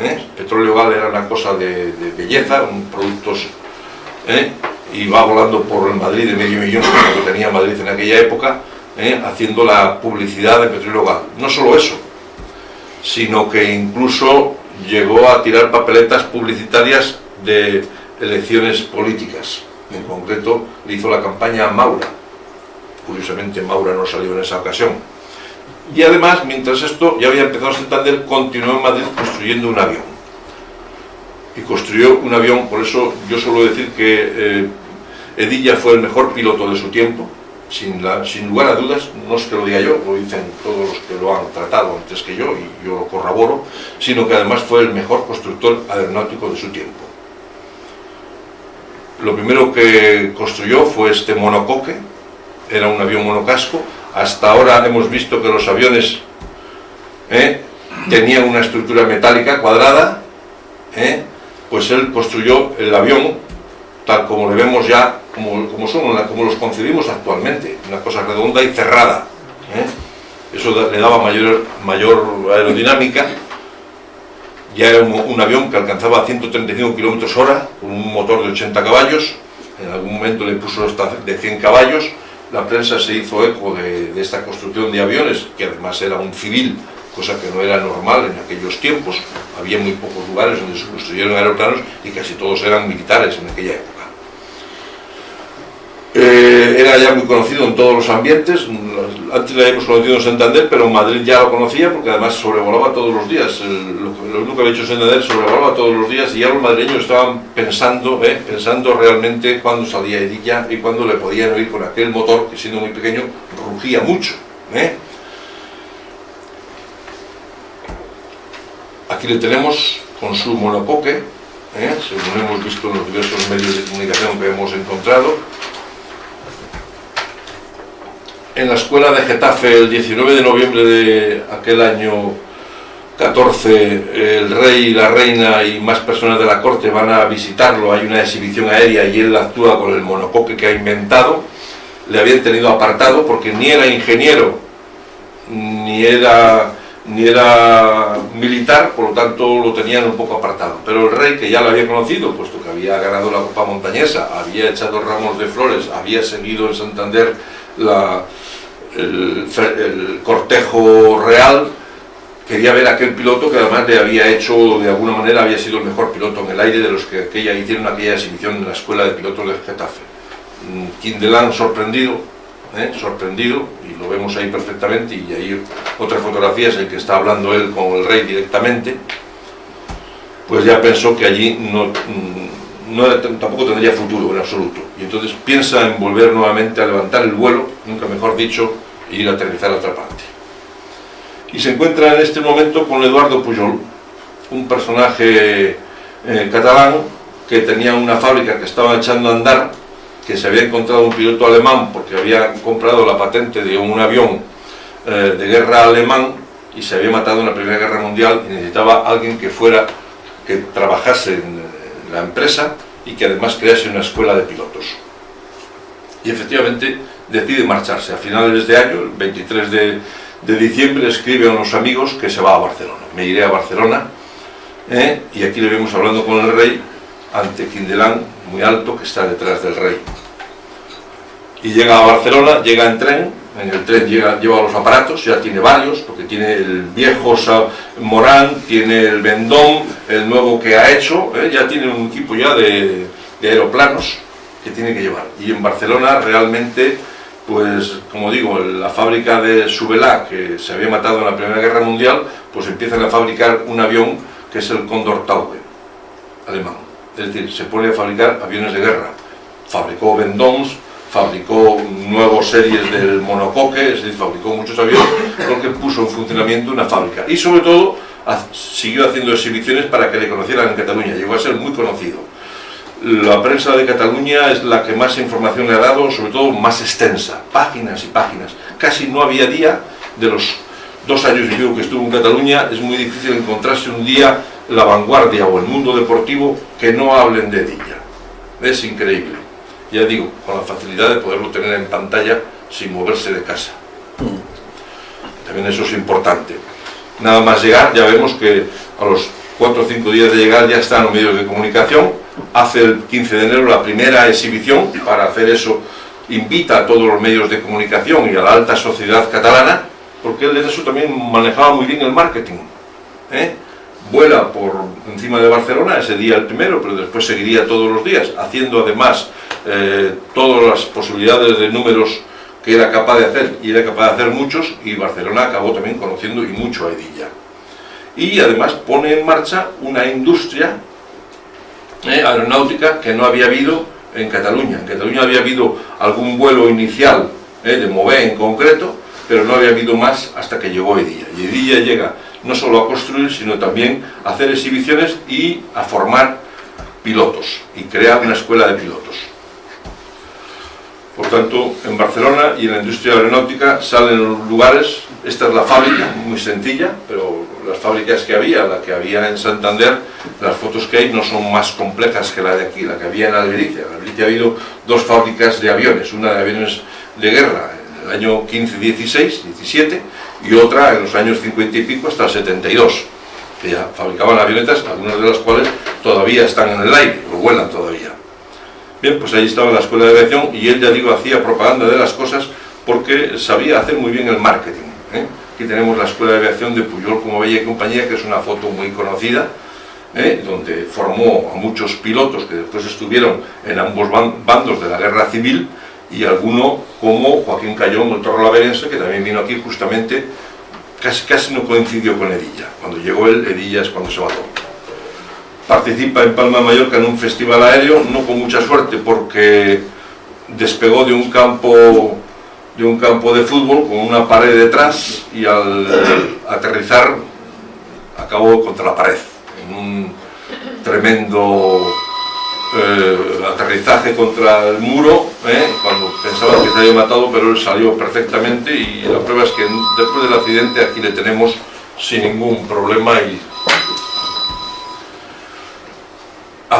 ¿eh? Petróleo Gal era una cosa de, belleza, un productos... ¿eh? y va volando por el Madrid de medio millón, que tenía Madrid en aquella época, ¿eh? haciendo la publicidad de Petróleo Gal. No solo eso, sino que incluso llegó a tirar papeletas publicitarias de elecciones políticas. En concreto, le hizo la campaña a Maura. Curiosamente, Maura no salió en esa ocasión. Y además, mientras esto ya había empezado a Santander, continuó en Madrid construyendo un avión. Y construyó un avión, por eso yo suelo decir que eh, Edilla fue el mejor piloto de su tiempo, sin, sin, lugar a dudas, no es que lo diga yo, lo dicen todos los que lo han tratado antes que yo y yo lo corroboro, sino que además fue el mejor constructor aeronáutico de su tiempo. Lo primero que construyó fue este monocoque, era un avión monocasco, hasta ahora hemos visto que los aviones ¿eh? tenían una estructura metálica cuadrada, ¿eh? pues él construyó el avión tal como le vemos ya, como, como, son, como los concebimos actualmente, una cosa redonda y cerrada. ¿eh? Eso le daba mayor, mayor aerodinámica. Ya era un, avión que alcanzaba 135 km hora, con un motor de 80 caballos, en algún momento le puso hasta de 100 caballos, la prensa se hizo eco de, de esta construcción de aviones, que además era un civil cosa que no era normal en aquellos tiempos. Había muy pocos lugares donde se construyeron aeroplanos y casi todos eran militares en aquella época. Eh, era ya muy conocido en todos los ambientes, antes lo habíamos conocido en Santander, pero en Madrid ya lo conocía porque además sobrevolaba todos los días, lo, único que había hecho Santander sobrevolaba todos los días y ya los madrileños estaban pensando, eh, pensando realmente cuándo salía Edilla y cuándo le podían oír con aquel motor que siendo muy pequeño rugía mucho. Eh. Aquí le tenemos con su monocoque, según hemos visto en los diversos medios de comunicación que hemos encontrado. En la escuela de Getafe, el 19 de noviembre de aquel año 14, el rey la reina y más personas de la corte van a visitarlo, hay una exhibición aérea y él actúa con el monocoque que ha inventado. Le habían tenido apartado porque ni era ingeniero, ni era ni era militar, por lo tanto lo tenían un poco apartado. Pero el rey, que ya lo había conocido, puesto que había ganado la Copa Montañesa, había echado ramos de flores, había seguido en Santander el, cortejo real, quería ver a aquel piloto que además le había hecho, de alguna manera, había sido el mejor piloto en el aire de los que aquella, hicieron aquella exhibición en la escuela de pilotos de Getafe. Quindelán sorprendido, ¿eh? sorprendido, y lo vemos ahí perfectamente, y ahí otra fotografía es el que está hablando él con el rey directamente, pues ya pensó que allí no, mm, tampoco tendría futuro en absoluto. Y entonces piensa en volver nuevamente a levantar el vuelo, nunca mejor dicho, e ir a aterrizar a otra parte. Y se encuentra en este momento con Eduardo Pujol, un personaje eh, catalán que tenía una fábrica que estaba echando a andar que se había encontrado un piloto alemán porque había comprado la patente de un avión eh, de guerra alemán y se había matado en la Primera Guerra Mundial y necesitaba alguien que fuera, que trabajase en la empresa y que además crease una escuela de pilotos. Y efectivamente decide marcharse. A finales de año, el 23 de, diciembre, escribe a unos amigos que se va a Barcelona. Me iré a Barcelona ¿eh? y aquí le vemos hablando con el rey ante Quindelán, muy alto, que está detrás del rey. Y llega a Barcelona, llega en tren, en el tren lleva los aparatos, ya tiene varios, porque tiene el viejo Morán, tiene el Vendón, el nuevo que ha hecho, ¿eh? ya tiene un equipo ya de, aeroplanos que tiene que llevar. Y en Barcelona realmente, pues como digo, la fábrica de Subelá, que se había matado en la Primera Guerra Mundial, pues empiezan a fabricar un avión que es el Condor Taube, alemán es decir, se pone a fabricar aviones de guerra. Fabricó Vendons, fabricó nuevas series del monocoque, es decir, fabricó muchos aviones, porque puso en funcionamiento una fábrica. Y sobre todo, siguió haciendo exhibiciones para que le conocieran en Cataluña, llegó a ser muy conocido. La prensa de Cataluña es la que más información le ha dado, sobre todo más extensa, páginas y páginas. Casi no había día de los dos años que estuvo en Cataluña, es muy difícil encontrarse un día la vanguardia o el mundo deportivo que no hablen de ella. Es increíble. Ya digo, con la facilidad de poderlo tener en pantalla sin moverse de casa. También eso es importante. Nada más llegar, ya vemos que a los 4 o 5 días de llegar ya están los medios de comunicación. Hace el 15 de enero la primera exhibición, para hacer eso invita a todos los medios de comunicación y a la alta sociedad catalana, porque él de eso también manejaba muy bien el marketing. ¿eh? vuela por encima de Barcelona, ese día el primero, pero después seguiría todos los días, haciendo además eh, todas las posibilidades de números que era capaz de hacer, y era capaz de hacer muchos, y Barcelona acabó también conociendo y mucho a Edilla. Y además pone en marcha una industria eh, aeronáutica que no había habido en Cataluña. En Cataluña había habido algún vuelo inicial ¿eh? de Mové en concreto, pero no había habido más hasta que llegó Edilla. Y Edilla llega no solo a construir, sino también a hacer exhibiciones y a formar pilotos y crear una escuela de pilotos. Por tanto, en Barcelona y en la industria aeronáutica salen lugares, esta es la fábrica, muy sencilla, pero las fábricas que había, la que había en Santander, las fotos que hay no son más complejas que la de aquí, la que había en Albericia. En Albericia ha habido dos fábricas de aviones, una de aviones de guerra en el año 15, 16, 17, y otra en los años 50 y pico hasta el 72, que ya fabricaban avionetas, algunas de las cuales todavía están en el aire, o vuelan todavía. Bien, pues ahí estaba la escuela de aviación y él, ya digo, hacía propaganda de las cosas porque sabía hacer muy bien el marketing. ¿eh? Aquí tenemos la escuela de aviación de Puyol como Bella y compañía, que es una foto muy conocida, ¿eh? donde formó a muchos pilotos que después estuvieron en ambos bandos de la guerra civil y alguno como Joaquín Cayón, el torro laverense, que también vino aquí justamente, casi, casi no coincidió con Edilla. Cuando llegó él, Edilla es cuando se mató participa en Palma de Mallorca en un festival aéreo, no con mucha suerte porque despegó de un campo de un campo de fútbol con una pared detrás y al aterrizar acabó contra la pared en un tremendo eh, aterrizaje contra el muro eh, cuando pensaba que se había matado pero él salió perfectamente y la prueba es que después del accidente aquí le tenemos sin ningún problema y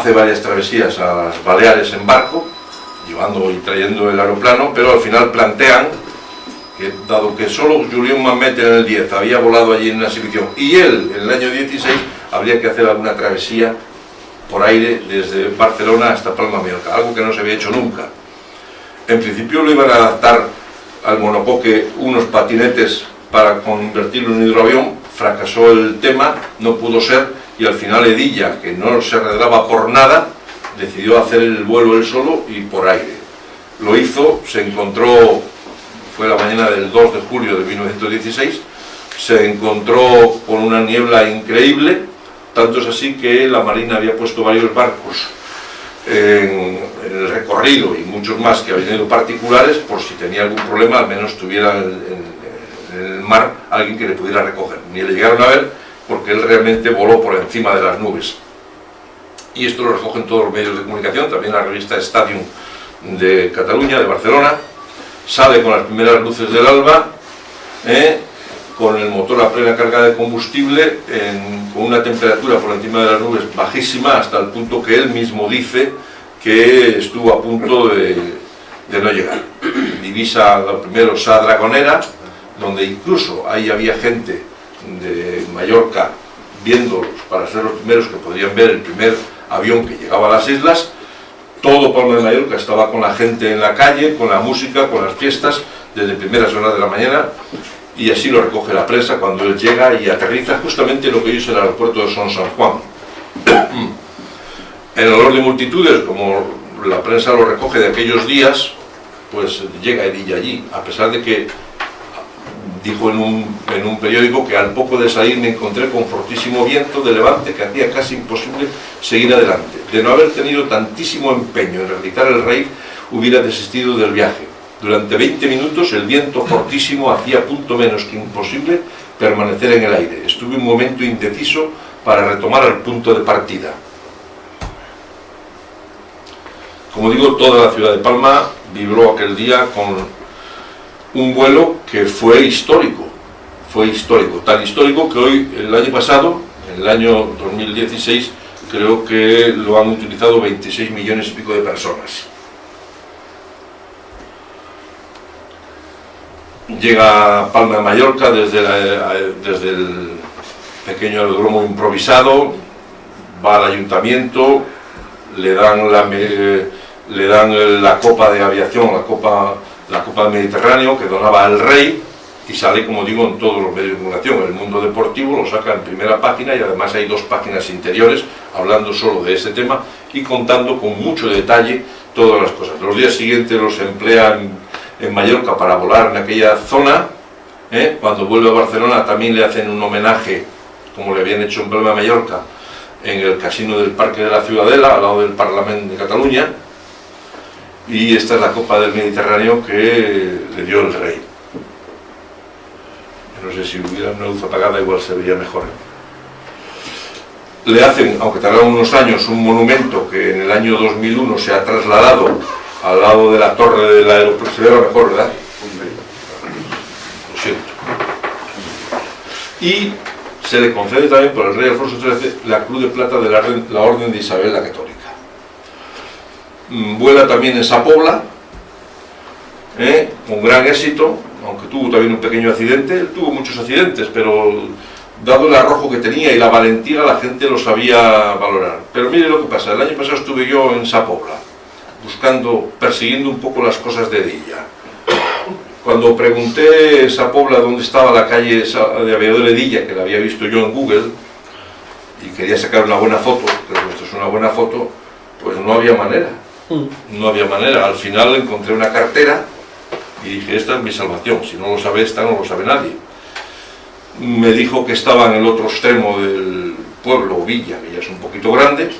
hace varias travesías a las Baleares en barco, llevando y trayendo el aeroplano, pero al final plantean que dado que solo Julián Mamet en el 10 había volado allí en una exhibición y él en el año 16 habría que hacer alguna travesía por aire desde Barcelona hasta Palma Mallorca, algo que no se había hecho nunca. En principio lo iban a adaptar al monocoque unos patinetes para convertirlo en hidroavión, fracasó el tema, no pudo ser, y al final Edilla, que no se arreglaba por nada, decidió hacer el vuelo él solo y por aire. Lo hizo, se encontró, fue la mañana del 2 de julio de 1916, se encontró con una niebla increíble, tanto es así que la Marina había puesto varios barcos en, el recorrido y muchos más que habían ido particulares, por si tenía algún problema, al menos tuviera en, el mar alguien que le pudiera recoger. Ni le llegaron a ver, porque él realmente voló por encima de las nubes. Y esto lo recogen todos los medios de comunicación, también la revista Stadium de Cataluña, de Barcelona, sale con las primeras luces del alba, ¿eh? con el motor a plena carga de combustible, con una temperatura por encima de las nubes bajísima, hasta el punto que él mismo dice que estuvo a punto de, de no llegar. Divisa lo primero Sa Dragonera, donde incluso ahí había gente de Mallorca viéndolos para ser los primeros que podrían ver el primer avión que llegaba a las islas, todo Palma de Mallorca estaba con la gente en la calle, con la música, con las fiestas, desde primeras horas de la mañana, y así lo recoge la prensa cuando él llega y aterriza justamente lo que es el aeropuerto de Son San Juan. en olor de multitudes, como la prensa lo recoge de aquellos días, pues llega Edilla allí, a pesar de que dijo en un, periódico que al poco de salir me encontré con fortísimo viento de levante que hacía casi imposible seguir adelante. De no haber tenido tantísimo empeño en realizar el rey, hubiera desistido del viaje. Durante 20 minutos el viento fortísimo hacía punto menos que imposible permanecer en el aire. Estuve un momento indeciso para retomar el punto de partida. Como digo, toda la ciudad de Palma vibró aquel día con un vuelo que fue histórico, fue histórico, tan histórico que hoy, el año pasado, en el año 2016, creo que lo han utilizado 26 millones y pico de personas. Llega a Palma de Mallorca desde, desde el pequeño aeródromo improvisado, va al ayuntamiento, le dan la, le dan la copa de aviación, la copa la Copa del Mediterráneo que donaba el rey y sale, como digo, en todos los medios de comunicación. El mundo deportivo lo saca en primera página y además hay dos páginas interiores hablando solo de ese tema y contando con mucho detalle todas las cosas. Los días siguientes los emplean en Mallorca para volar en aquella zona. ¿eh? Cuando vuelve a Barcelona también le hacen un homenaje, como le habían hecho en Palma Mallorca, en el casino del Parque de la Ciudadela, al lado del Parlamento de Cataluña y esta es la copa del Mediterráneo que le dio el rey. No sé si hubiera una luz apagada igual se vería mejor. Le hacen, aunque tardaron unos años, un monumento que en el año 2001 se ha trasladado al lado de la torre del aeropuerto. Se ve lo mejor, ¿verdad? Lo siento. Y se le concede también por el rey Alfonso XIII la Cruz de Plata de la, la Orden de Isabel la Católica. Mm, vuela también en Sapobla, ¿eh? con gran éxito, aunque tuvo también un pequeño accidente, tuvo muchos accidentes, pero dado el arrojo que tenía y la valentía, la gente lo sabía valorar. Pero mire lo que pasa, el año pasado estuve yo en Sapobla, buscando, persiguiendo un poco las cosas de Dilla. Cuando pregunté a Sapobla dónde estaba la calle de Aviador de Dilla, que la había visto yo en Google, y quería sacar una buena foto, esto es una buena foto, pues no había manera no había manera. Al final encontré una cartera y dije, esta es mi salvación, si no lo sabe esta, no lo sabe nadie. Me dijo que estaba en el otro extremo del pueblo, Villa, que ya es un poquito grande.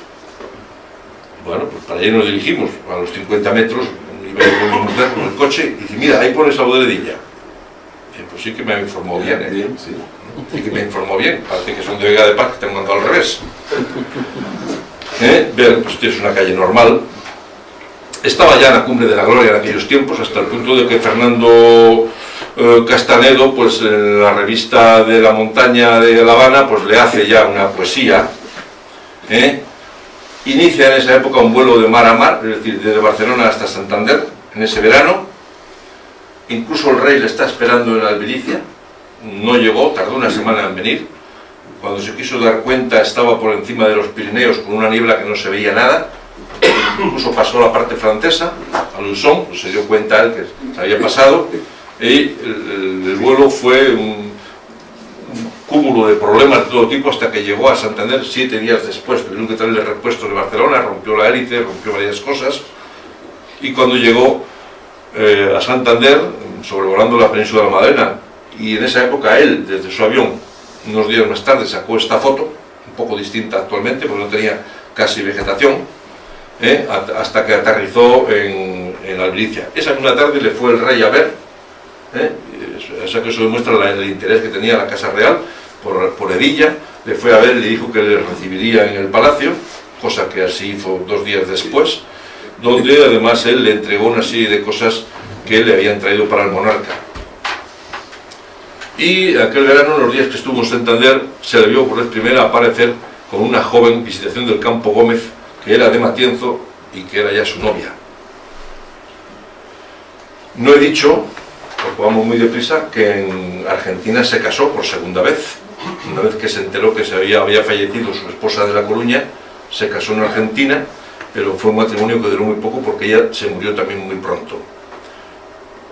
Bueno, pues para allí nos dirigimos, a los 50 metros, iba con mi mujer con el coche, y dice, mira, ahí pone esa boderedilla. pues sí que me informó bien, ¿eh? sí. sí. que me informó bien, parece que son de Vega de Paz, que te han mandado al revés. ¿Eh? Ver, pues es una calle normal, estaba ya en la cumbre de la gloria en aquellos tiempos, hasta el punto de que Fernando eh, Castanedo, pues en la revista de la montaña de La Habana, pues le hace ya una poesía. ¿eh? Inicia en esa época un vuelo de mar a mar, es decir, desde Barcelona hasta Santander, en ese verano. Incluso el rey le está esperando en Albericia, no llegó, tardó una semana en venir. Cuando se quiso dar cuenta estaba por encima de los Pirineos con una niebla que no se veía nada incluso pasó la parte francesa, a Luzón, pues se dio cuenta él que se había pasado, y el, vuelo fue un, cúmulo de problemas de todo tipo hasta que llegó a Santander siete días después, tuvieron que traerle repuestos de Barcelona, rompió la hélice, rompió varias cosas, y cuando llegó eh, a Santander, sobrevolando la península de la Madena, y en esa época él, desde su avión, unos días más tarde, sacó esta foto, un poco distinta actualmente, porque no tenía casi vegetación, ¿eh? hasta que aterrizó en, en Albericia. Esa misma tarde le fue el rey a ver, ¿eh? eso, que demuestra el interés que tenía la Casa Real por, por le fue a ver y le dijo que le recibiría en el palacio, cosa que así hizo dos días después, donde además él le entregó una serie de cosas que le habían traído para el monarca. Y aquel verano, los días que estuvo en Santander, se le vio por vez primera aparecer con una joven visitación del Campo Gómez que era de Matienzo y que era ya su novia. No he dicho, porque vamos muy deprisa, que en Argentina se casó por segunda vez. Una vez que se enteró que se había, fallecido su esposa de La Coruña, se casó en Argentina, pero fue un matrimonio que duró muy poco porque ella se murió también muy pronto.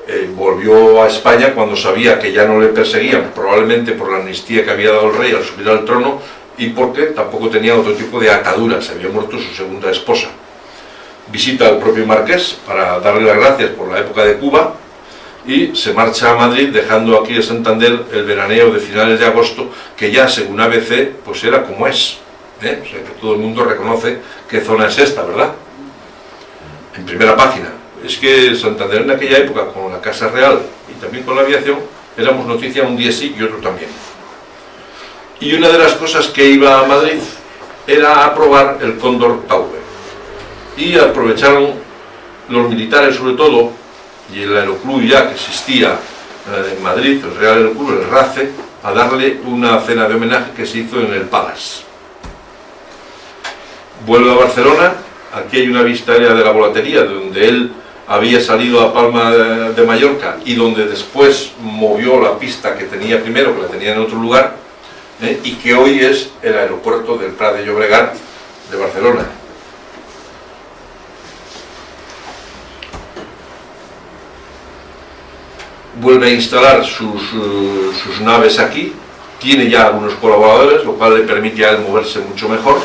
Eh, volvió a España cuando sabía que ya no le perseguían, probablemente por la amnistía que había dado el rey al subir al trono, y porque tampoco tenía otro tipo de ataduras, había muerto su segunda esposa. Visita al propio Marqués para darle las gracias por la época de Cuba y se marcha a Madrid dejando aquí en Santander el veraneo de finales de agosto que ya según ABC pues era como es. ¿eh? O sea que todo el mundo reconoce qué zona es esta, ¿verdad? En primera página. Es que Santander en aquella época con la Casa Real y también con la aviación éramos noticia un día sí y otro también y una de las cosas que iba a Madrid era aprobar el Cóndor Taube. Y aprovecharon los militares sobre todo, y el aeroclub ya que existía eh, en Madrid, el Real Aeroclub, el RACE, a darle una cena de homenaje que se hizo en el Palace. Vuelve a Barcelona, aquí hay una vista de la volatería, donde él había salido a Palma de Mallorca y donde después movió la pista que tenía primero, que la tenía en otro lugar, ¿eh? y que hoy es el aeropuerto del Prat de Llobregat de Barcelona. Vuelve a instalar sus, sus naves aquí, tiene ya algunos colaboradores, lo cual le permite a él moverse mucho mejor.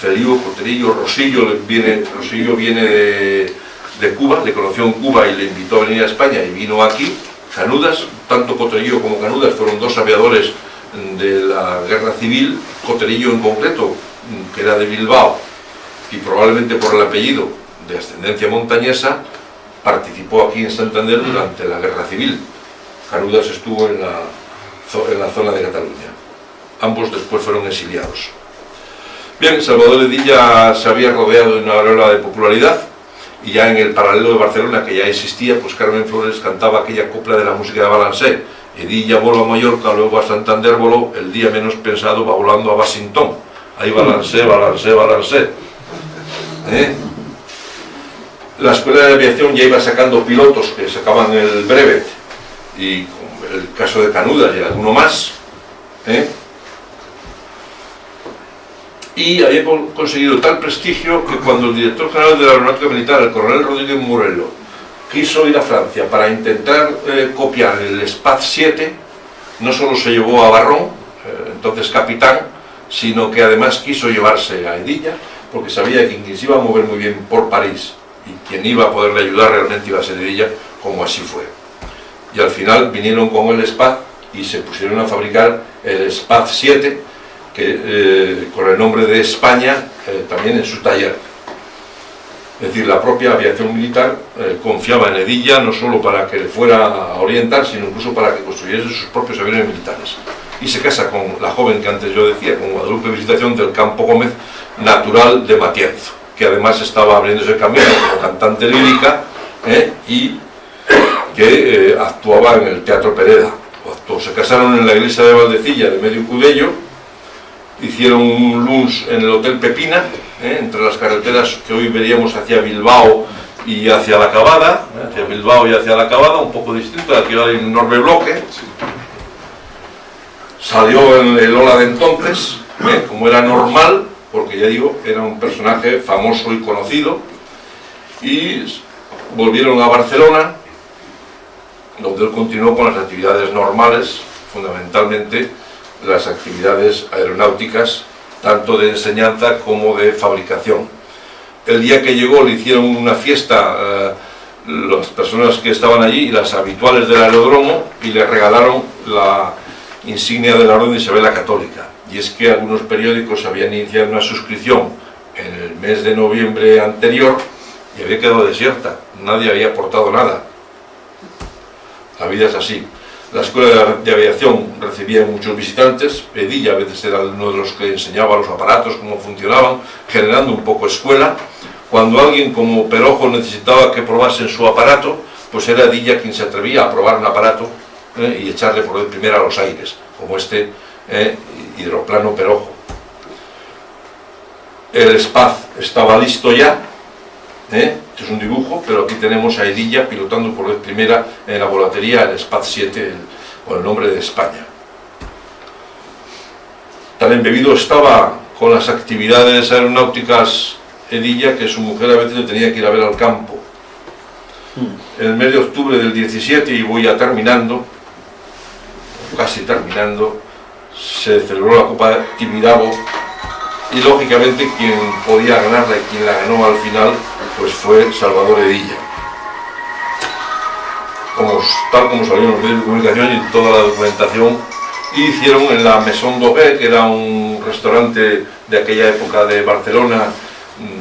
Feliu, Coterillo, Rosillo viene, Rosillo viene de, de, Cuba, le conoció en Cuba y le invitó a venir a España y vino aquí. Canudas, tanto Coterillo como Canudas fueron dos aviadores de la guerra civil, Coterillo en concreto, que era de Bilbao, y probablemente por el apellido de ascendencia montañesa, participó aquí en Santander durante la Guerra Civil. Canudas estuvo en la, en la zona de Cataluña. Ambos después fueron exiliados. Bien, Salvador Edilla se había rodeado de una aureola de popularidad y ya en el paralelo de Barcelona, que ya existía, pues Carmen Flores cantaba aquella copla de la música de Balancé. Edilla voló a Mallorca, luego a Santander voló, el día menos pensado va volando a Washington. Ahí balancé, balancé, balancé. ¿Eh? La escuela de aviación ya iba sacando pilotos que sacaban el brevet y el caso de Canudas y alguno más. ¿eh? y había conseguido tal prestigio que cuando el director general de la Aeronáutica Militar, el coronel Rodríguez Morello, quiso ir a Francia para intentar eh, copiar el SPAD 7, no solo se llevó a Barrón, eh, entonces capitán, sino que además quiso llevarse a Edilla, porque sabía que quien se iba a mover muy bien por París y quien iba a poderle ayudar realmente iba a ser Edilla, como así fue. Y al final vinieron con el SPAD y se pusieron a fabricar el SPAD 7, que, eh, con el nombre de España también en su taller. Es decir, la propia aviación militar eh, confiaba en Edilla no solo para que le fuera a orientar, sino incluso para que construyese sus propios aviones militares. Y se casa con la joven que antes yo decía, con Guadalupe Visitación del Campo Gómez, natural de Matienzo, que además estaba abriéndose camino como cantante lírica y que actuaba en el Teatro Pereda. Se casaron en la iglesia de Valdecilla de Medio Cudello hicieron un lunch en el Hotel Pepina, ¿eh? entre las carreteras que hoy veríamos hacia Bilbao y hacia la Cabada, ¿eh? hacia Bilbao y hacia la Cabada, un poco distinto, aquí hay un enorme bloque. Salió en el Ola de entonces, ¿eh? como era normal, porque ya digo, era un personaje famoso y conocido, y volvieron a Barcelona, donde él continuó con las actividades normales, fundamentalmente las actividades aeronáuticas, tanto de enseñanza como de fabricación. El día que llegó le hicieron una fiesta eh, las personas que estaban allí, las habituales del aeródromo, y le regalaron la insignia de la Orden de Isabel la Católica. Y es que algunos periódicos habían iniciado una suscripción en el mes de noviembre anterior y había quedado desierta, nadie había aportado nada. La vida es así. La escuela de aviación recibía muchos visitantes, Edilla a veces era uno de los que enseñaba los aparatos, cómo funcionaban, generando un poco escuela. Cuando alguien como Perojo necesitaba que probasen su aparato, pues era Edilla quien se atrevía a probar un aparato eh, y echarle por el primero a los aires, como este eh, hidroplano Perojo. El SPAZ estaba listo ya, ¿eh? Este es un dibujo, pero aquí tenemos a Edilla pilotando por vez primera en la volatería el SPAD 7 con el nombre de España. Tan embebido estaba con las actividades aeronáuticas Edilla que su mujer a veces le tenía que ir a ver al campo. Hmm. En el mes de octubre del 17, y voy ya terminando, casi terminando, se celebró la Copa Tibidabo y lógicamente quien podía ganarla y quien la ganó al final pues fue Salvador Edilla. Como, tal como salieron los medios de comunicación y toda la documentación, hicieron en la Maison Doguet, que era un restaurante de aquella época de Barcelona,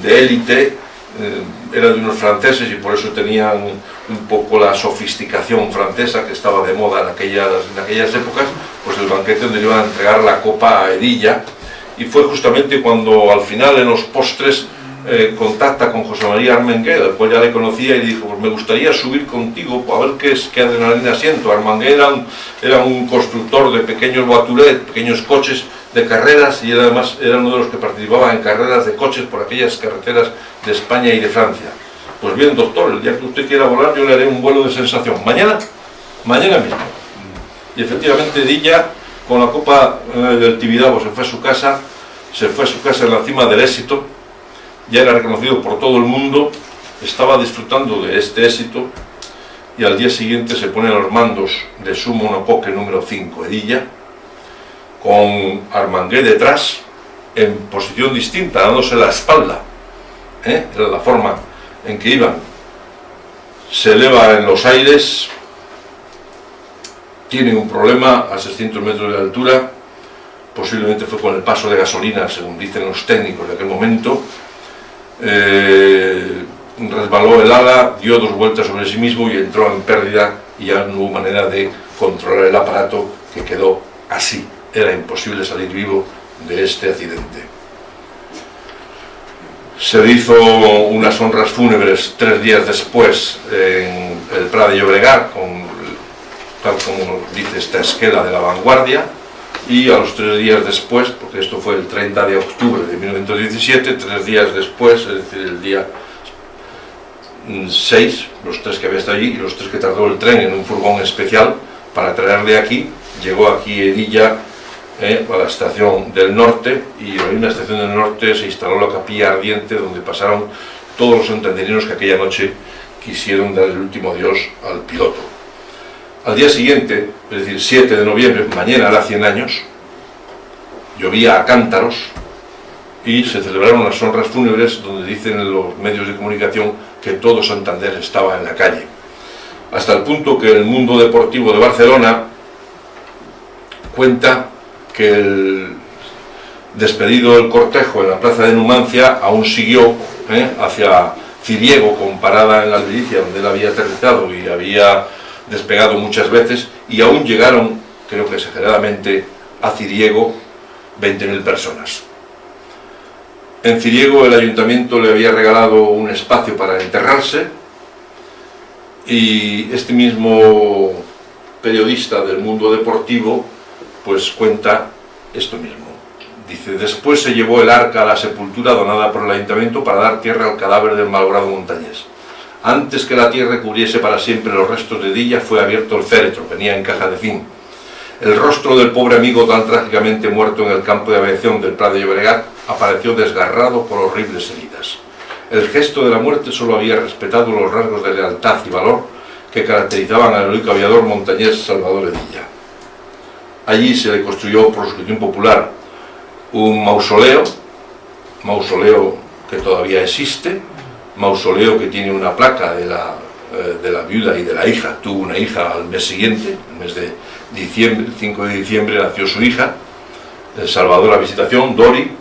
de élite, eh, era de unos franceses y por eso tenían un poco la sofisticación francesa que estaba de moda en aquellas, en aquellas épocas, pues el banquete donde iban a entregar la copa a Edilla, y fue justamente cuando al final en los postres eh, contacta con José María Armenguer, al cual ya le conocía y dijo, pues me gustaría subir contigo a ver qué, es, qué adrenalina siento. Armenguer era un, constructor de pequeños voiturets, pequeños coches de carreras y además era uno de los que participaba en carreras de coches por aquellas carreteras de España y de Francia. Pues bien, doctor, el día que usted quiera volar yo le haré un vuelo de sensación. ¿Mañana? Mañana mismo. Y efectivamente Dilla, con la Copa eh, del Tibidabo, se fue a su casa, se fue a su casa en la cima del éxito, ya era reconocido por todo el mundo, estaba disfrutando de este éxito y al día siguiente se pone los mandos de su monocoque número 5, Edilla, con Armangué detrás, en posición distinta, dándose la espalda. ¿eh? Era la forma en que iban. Se eleva en los aires, tiene un problema a 600 metros de altura, posiblemente fue con el paso de gasolina, según dicen los técnicos de aquel momento, eh, resbaló el ala, dio dos vueltas sobre sí mismo y entró en pérdida y ya no hubo manera de controlar el aparato que quedó así. Era imposible salir vivo de este accidente. Se hizo unas honras fúnebres tres días después en el Prado de Llobregat, tal como dice esta esquela de la vanguardia, y a los tres días después, porque esto fue el 30 de octubre de 1917, tres días después, es decir, el día 6, los tres que había estado allí y los tres que tardó el tren en un furgón especial para traerle aquí, llegó aquí Edilla eh, a la estación del norte y en la estación del norte se instaló la capilla ardiente donde pasaron todos los santanderinos que aquella noche quisieron dar el último adiós al piloto. Al día siguiente, es decir, 7 de noviembre, mañana hará 100 años, llovía a cántaros y se celebraron las honras fúnebres donde dicen los medios de comunicación que todo Santander estaba en la calle. Hasta el punto que el mundo deportivo de Barcelona cuenta que el despedido del cortejo en la plaza de Numancia aún siguió ¿eh? hacia Ciriego, comparada en la Albericia, donde él había aterrizado y había despegado muchas veces y aún llegaron, creo que exageradamente, a Ciriego 20.000 personas. En Ciriego el ayuntamiento le había regalado un espacio para enterrarse y este mismo periodista del mundo deportivo pues cuenta esto mismo. Dice, después se llevó el arca a la sepultura donada por el ayuntamiento para dar tierra al cadáver del malogrado montañés. Antes que la tierra cubriese para siempre los restos de Dilla, fue abierto el féretro, venía en caja de zinc. El rostro del pobre amigo tan trágicamente muerto en el campo de aviación del Prado de Llobregat apareció desgarrado por horribles heridas. El gesto de la muerte solo había respetado los rasgos de lealtad y valor que caracterizaban al heroico aviador montañés Salvador Edilla. Allí se le construyó por suscripción popular un mausoleo, mausoleo que todavía existe, mausoleo que tiene una placa de la, eh, de la viuda y de la hija, tuvo una hija al mes siguiente, el mes de diciembre, 5 de diciembre nació su hija, El Salvador la Visitación, Dori,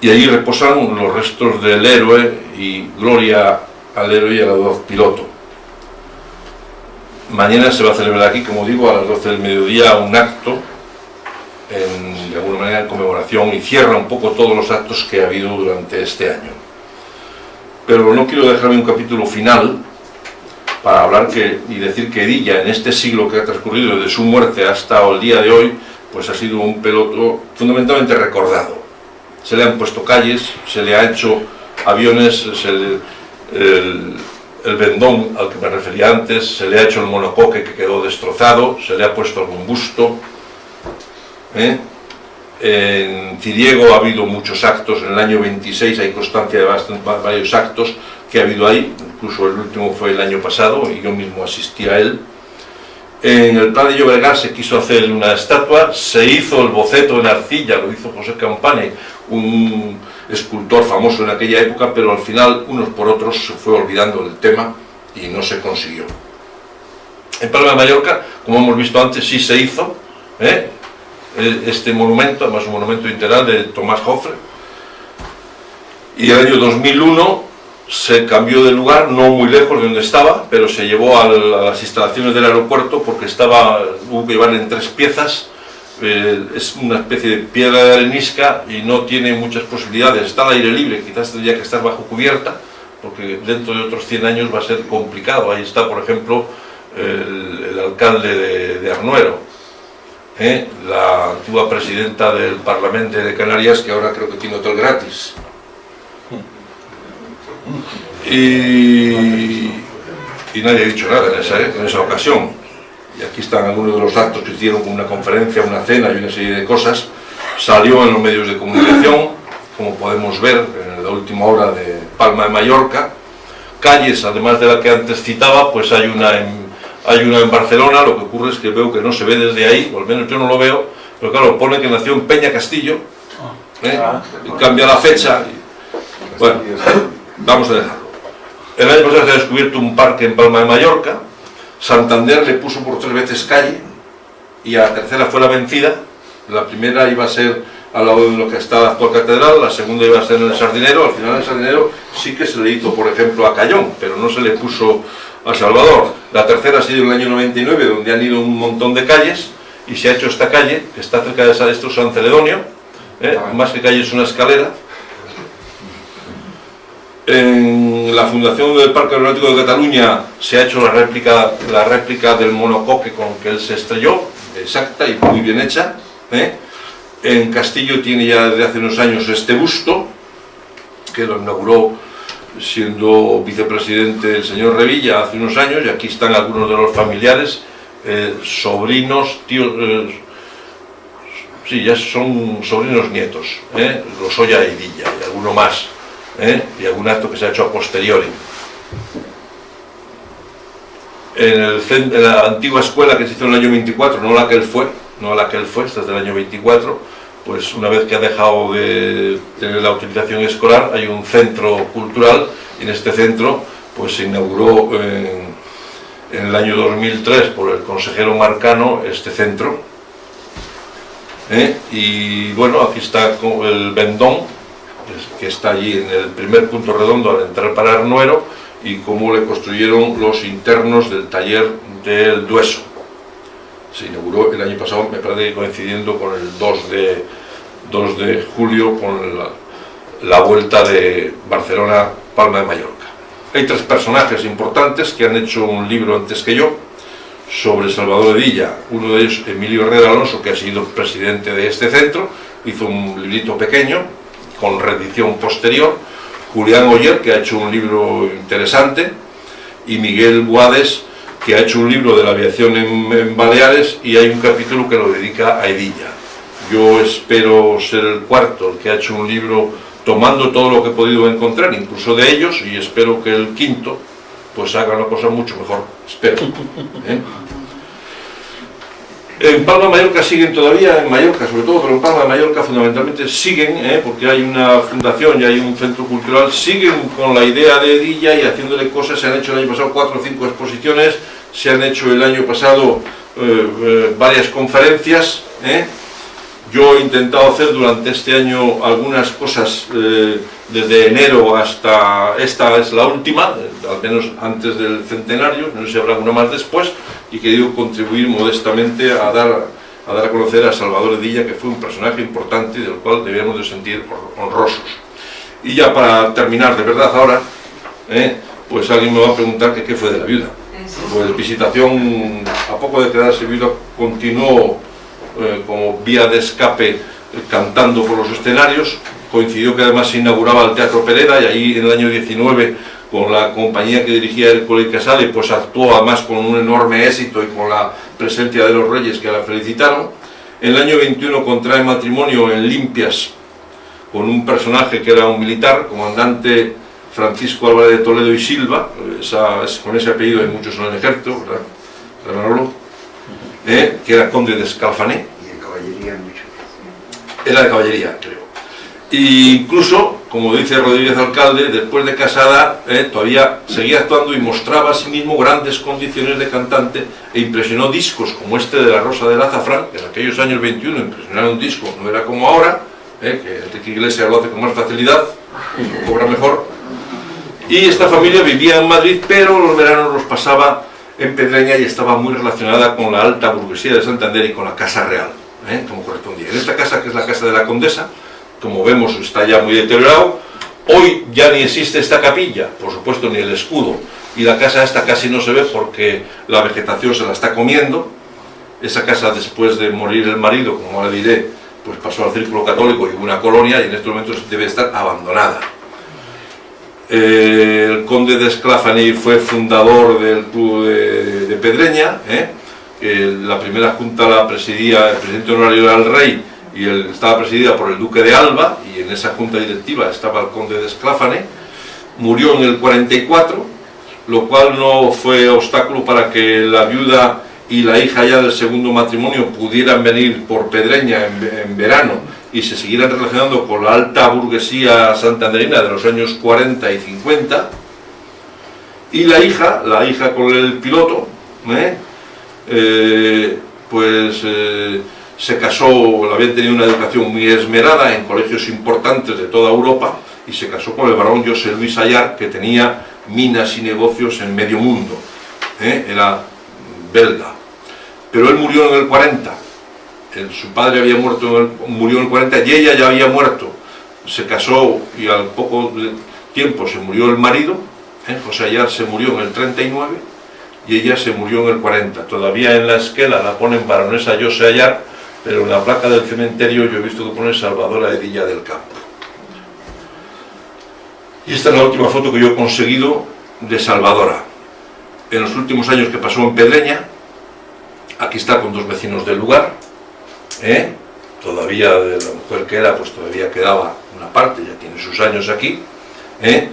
y allí reposan los restos del héroe y gloria al héroe y al audaz piloto. Mañana se va a celebrar aquí, como digo, a las 12 del mediodía un acto, en, de alguna manera en conmemoración, y cierra un poco todos los actos que ha habido durante este año pero no quiero dejarme un capítulo final para hablar que, y decir que Edilla en este siglo que ha transcurrido desde su muerte hasta el día de hoy, pues ha sido un peloto fundamentalmente recordado. Se le han puesto calles, se le ha hecho aviones, el, el, vendón al que me refería antes, se le ha hecho el monocoque que quedó destrozado, se le ha puesto algún busto, ¿eh? En Ciriego ha habido muchos actos, en el año 26 hay constancia de varios actos que ha habido ahí, incluso el último fue el año pasado y yo mismo asistí a él. En el Plan de Llobregat se quiso hacer una estatua, se hizo el boceto en arcilla, lo hizo José Campane, un escultor famoso en aquella época, pero al final, unos por otros, se fue olvidando el tema y no se consiguió. En Palma de Mallorca, como hemos visto antes, sí se hizo, ¿eh? Este monumento, además un monumento integral de Tomás Joffre. Y el año 2001 se cambió de lugar, no muy lejos de donde estaba, pero se llevó a las instalaciones del aeropuerto porque estaba, hubo que llevarle en tres piezas, eh, es una especie de piedra de arenisca y no tiene muchas posibilidades, está al aire libre, quizás tendría que estar bajo cubierta, porque dentro de otros 100 años va a ser complicado, ahí está por ejemplo el, alcalde de, de Arnuero, ¿eh? la antigua presidenta del Parlamento de Canarias, que ahora creo que tiene hotel gratis. Y, nadie ha dicho nada en esa, en esa ocasión. Y aquí están algunos de los actos que hicieron una conferencia, una cena y una serie de cosas. Salió en los medios de comunicación, como podemos ver en la última hora de Palma de Mallorca. Calles, además de la que antes citaba, pues hay una en hay una en Barcelona, lo que ocurre es que veo que no se ve desde ahí, o al menos yo no lo veo, pero claro, pone que nació en Peña Castillo, ¿eh? ah. y cambia la fecha. Bueno, vamos a dejarlo. El año pasado se ha descubierto un parque en Palma de Mallorca, Santander le puso por tres veces calle, y a la tercera fue la vencida, la primera iba a ser al lado de lo que está la actual catedral, la segunda iba a ser en el Sardinero, al final el Sardinero sí que se le hizo, por ejemplo, a Cayón, pero no se le puso a Salvador. La tercera ha sido en el año 99, donde han ido un montón de calles, y se ha hecho esta calle, que está cerca de esto San Celedonio, ¿eh? más que calle es una escalera. En la fundación del Parque Aeronáutico de Cataluña se ha hecho la réplica, la réplica del monocoque con que él se estrelló, exacta y muy bien hecha. ¿eh? En Castillo tiene ya desde hace unos años este busto, que lo inauguró siendo vicepresidente el señor Revilla hace unos años, y aquí están algunos de los familiares, eh, sobrinos, tíos, eh, sí, ya son sobrinos nietos, ¿eh? Losoya y Villa, y alguno más, ¿eh? y algún acto que se ha hecho a posteriori. En, la antigua escuela que se hizo en el año 24, no la que él fue, no la que él fue, esta es del año 24, pues una vez que ha dejado de tener la utilización escolar, hay un centro cultural, en este centro pues se inauguró en, en el año 2003 por el consejero Marcano este centro, ¿eh? y bueno, aquí está el Vendón, que está allí en el primer punto redondo al entrar para Arnuero, y cómo le construyeron los internos del taller del Dueso. Se inauguró el año pasado, me parece coincidiendo con el 2 de, 2 de julio, con la, vuelta de Barcelona-Palma de Mallorca. Hay tres personajes importantes que han hecho un libro antes que yo, sobre Salvador Edilla, uno de ellos Emilio Herrera Alonso, que ha sido presidente de este centro, hizo un librito pequeño, con reedición posterior, Julián Oyer, que ha hecho un libro interesante, y Miguel Buades, que ha hecho un libro de la aviación en, Baleares, y hay un capítulo que lo dedica a Edilla. Yo espero ser el cuarto, que ha hecho un libro tomando todo lo que he podido encontrar, incluso de ellos, y espero que el quinto, pues haga una cosa mucho mejor, espero. ¿eh? En Palma de Mallorca siguen todavía, en Mallorca sobre todo, pero en Palma de Mallorca fundamentalmente siguen, ¿eh? porque hay una fundación y hay un centro cultural, siguen con la idea de Edilla y haciéndole cosas, se han hecho el año pasado cuatro o cinco exposiciones, se han hecho el año pasado eh, eh, varias conferencias, yo he intentado hacer durante este año algunas cosas desde enero hasta esta es la última, al menos antes del centenario, no sé si habrá alguna más después, y he querido contribuir modestamente a dar, a dar a conocer a Salvador Edilla, que fue un personaje importante y del cual debíamos de sentir honrosos. Y ya para terminar de verdad ahora, ¿eh? pues alguien me va a preguntar que qué fue de la viuda. Pues Visitación, a poco de quedarse viuda, continuó eh, como vía de escape eh, cantando por los escenarios, coincidió que además se inauguraba el Teatro Pereda y ahí en el año 19 con la compañía que dirigía Hércules Casale, pues actuó además con un enorme éxito y con la presencia de los reyes que la felicitaron. En el año 21 contrae matrimonio en Limpias con un personaje que era un militar, comandante Francisco Álvarez de Toledo y Silva, con ese apellido hay muchos en el ejército, ¿verdad? ¿Eh? que era conde de Escalfané. Era de caballería, creo. E incluso, como dice Rodríguez Alcalde, después de casada eh, todavía seguía actuando y mostraba a sí mismo grandes condiciones de cantante e impresionó discos como este de La Rosa del Azafrán, que en aquellos años 21 impresionar un disco no era como ahora, eh, que Enrique Iglesias lo hace con más facilidad, cobra mejor. Y esta familia vivía en Madrid, pero los veranos los pasaba en Pedreña y estaba muy relacionada con la alta burguesía de Santander y con la Casa Real, eh, como correspondía. En esta casa, que es la Casa de la Condesa, como vemos está ya muy deteriorado, hoy ya ni existe esta capilla, por supuesto ni el escudo, y la casa esta casi no se ve porque la vegetación se la está comiendo, esa casa después de morir el marido, como ahora diré, pues pasó al círculo católico y una colonia y en estos momentos debe estar abandonada. Eh, el conde de Esclafani fue fundador del club de, Pedreña, ¿eh? La primera junta la presidía el presidente honorario del rey y estaba presidida por el duque de Alba y en esa junta directiva estaba el conde de Escláfane, murió en el 44, lo cual no fue obstáculo para que la viuda y la hija ya del segundo matrimonio pudieran venir por Pedreña en, verano y se siguieran relacionando con la alta burguesía santanderina de los años 40 y 50 y la hija, la hija con el piloto, ¿eh? Eh, pues... Eh, se casó, había tenido una educación muy esmerada en colegios importantes de toda Europa y se casó con el barón José Luis Ayar, que tenía minas y negocios en medio mundo. ¿eh? Era belga. Pero él murió en el 40. su padre había muerto murió en el 40 y ella ya había muerto. Se casó y al poco tiempo se murió el marido. José Ayar se murió en el 39 y ella se murió en el 40. Todavía en la esquela la ponen baronesa José Ayar, pero en la placa del cementerio yo he visto que pone Salvadora Edilla del Campo. Y esta es la última foto que yo he conseguido de Salvadora. En los últimos años que pasó en Pedreña, aquí está con dos vecinos del lugar, ¿eh? todavía de la mujer que era, pues todavía quedaba una parte, ya tiene sus años aquí, ¿eh?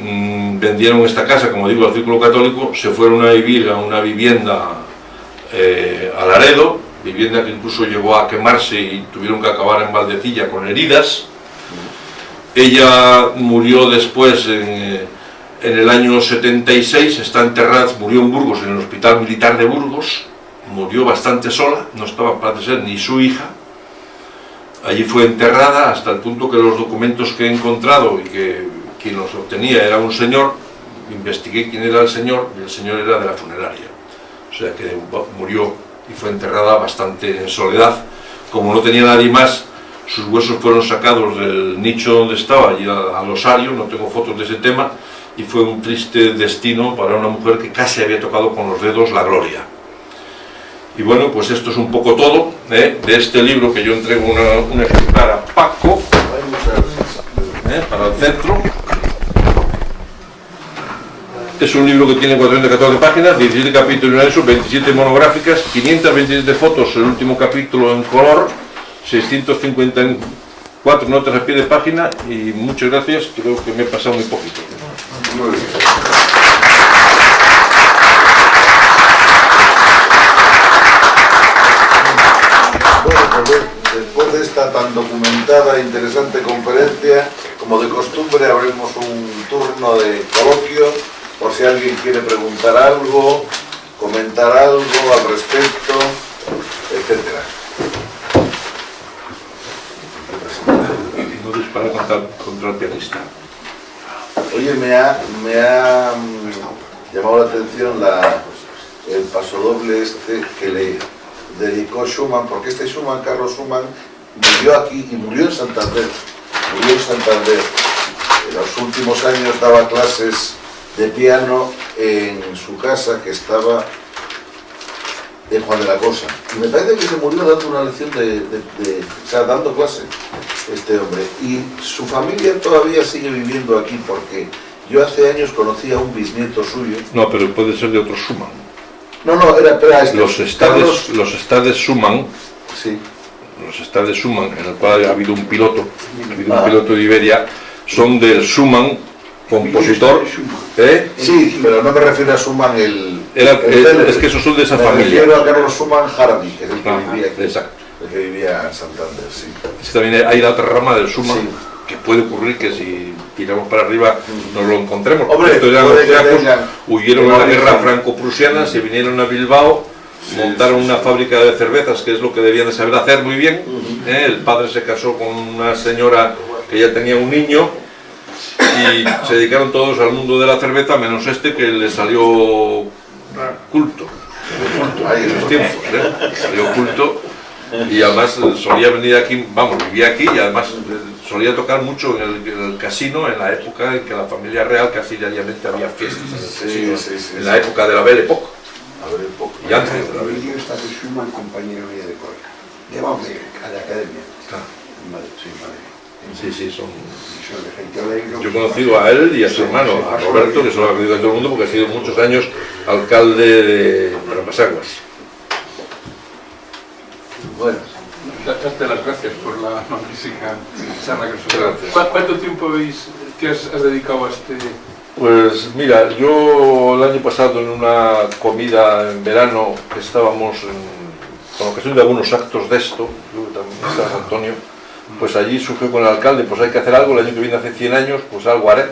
Mm, vendieron esta casa, como digo, al Círculo Católico, se fueron a vivir a una vivienda eh, a Laredo, vivienda que incluso llegó a quemarse y tuvieron que acabar en Valdecilla con heridas, ella murió después en, el año 76, está enterrada, murió en Burgos, en el Hospital Militar de Burgos, murió bastante sola, no estaba, parece ser, ni su hija. Allí fue enterrada hasta el punto que los documentos que he encontrado y que quien los obtenía era un señor, investigué quién era el señor y el señor era de la funeraria. O sea que murió y fue enterrada bastante en soledad. Como no tenía nadie más, sus huesos fueron sacados del nicho donde estaba, allí al osario, no tengo fotos de ese tema, y fue un triste destino para una mujer que casi había tocado con los dedos la gloria. Y bueno, pues esto es un poco todo ¿eh? de este libro que yo entrego una, un ejemplar a Paco, ¿eh? para el centro. Es un libro que tiene 414 páginas, 17 capítulos en eso, 27 monográficas, 527 fotos, el último capítulo en color, 654 notas a pie de página y muchas gracias, creo que me he pasado muy poquito. Muy bien. Bueno, pues después de esta tan documentada e interesante conferencia, como de costumbre abrimos un turno de coloquio por si alguien quiere preguntar algo, comentar algo al respecto, etcétera. para contra, contra el pianista. Oye, me ha, me ha mm, llamado la atención la, el pasodoble este que le dedicó Schumann, porque este Schumann, Carlos Schumann, vivió aquí y murió en Santander. Murió en Santander. En los últimos años daba clases de piano en su casa que estaba en Juan de la Cosa. Y me parece que se murió dando una lección de, de o sea, dando clase este hombre. Y su familia todavía sigue viviendo aquí porque yo hace años conocí a un bisnieto suyo. No, pero puede ser de otro Suman. No, no, era, este, los estades, los estades Suman. Sí. Los estades Suman, en el cual ha habido un piloto, ha habido un ah. piloto de Iberia, son del Suman compositor. ¿eh? Sí, pero no me refiero a Suman el. es que esos son de esa me familia. refiero a Carlos Suman Hardy, que es el que vivía aquí. Exacto el que vivía en Santander, sí. también hay la otra rama del Suma, que puede ocurrir que si tiramos para arriba nos lo encontremos. Hombre, Estos eran los huyeron a la guerra franco-prusiana, se vinieron a Bilbao, montaron una fábrica de cervezas, que es lo que debían de saber hacer muy bien. ¿eh? El padre se casó con una señora que ya tenía un niño, y se dedicaron todos al mundo de la cerveza, menos este que le salió culto. culto en los tiempos, ¿eh? salió culto y además solía venir aquí, vamos, vivía aquí y además solía tocar mucho en el, casino en la época en que la familia real casi diariamente había fiestas en el casino, en la época de la Belle Époque. Y antes de la Belle Époque. está de Schumann, compañero mío de. Llevamos de, la academia. Claro. Sí, Sí, sí, son... Yo he conocido a él y a su hermano, a Roberto, que se lo ha conocido a todo el mundo porque ha sido muchos años alcalde de Ramasaguas. Bueno. Darte las gracias por la magnífica charla que nos ¿Cuánto tiempo habéis, que has, dedicado a este...? Pues mira, yo el año pasado en una comida en verano que estábamos en, con ocasión de algunos actos de esto, yo también estaba Antonio, pues allí surgió con el alcalde, pues hay que hacer algo, el año que viene hace 100 años, pues algo haré.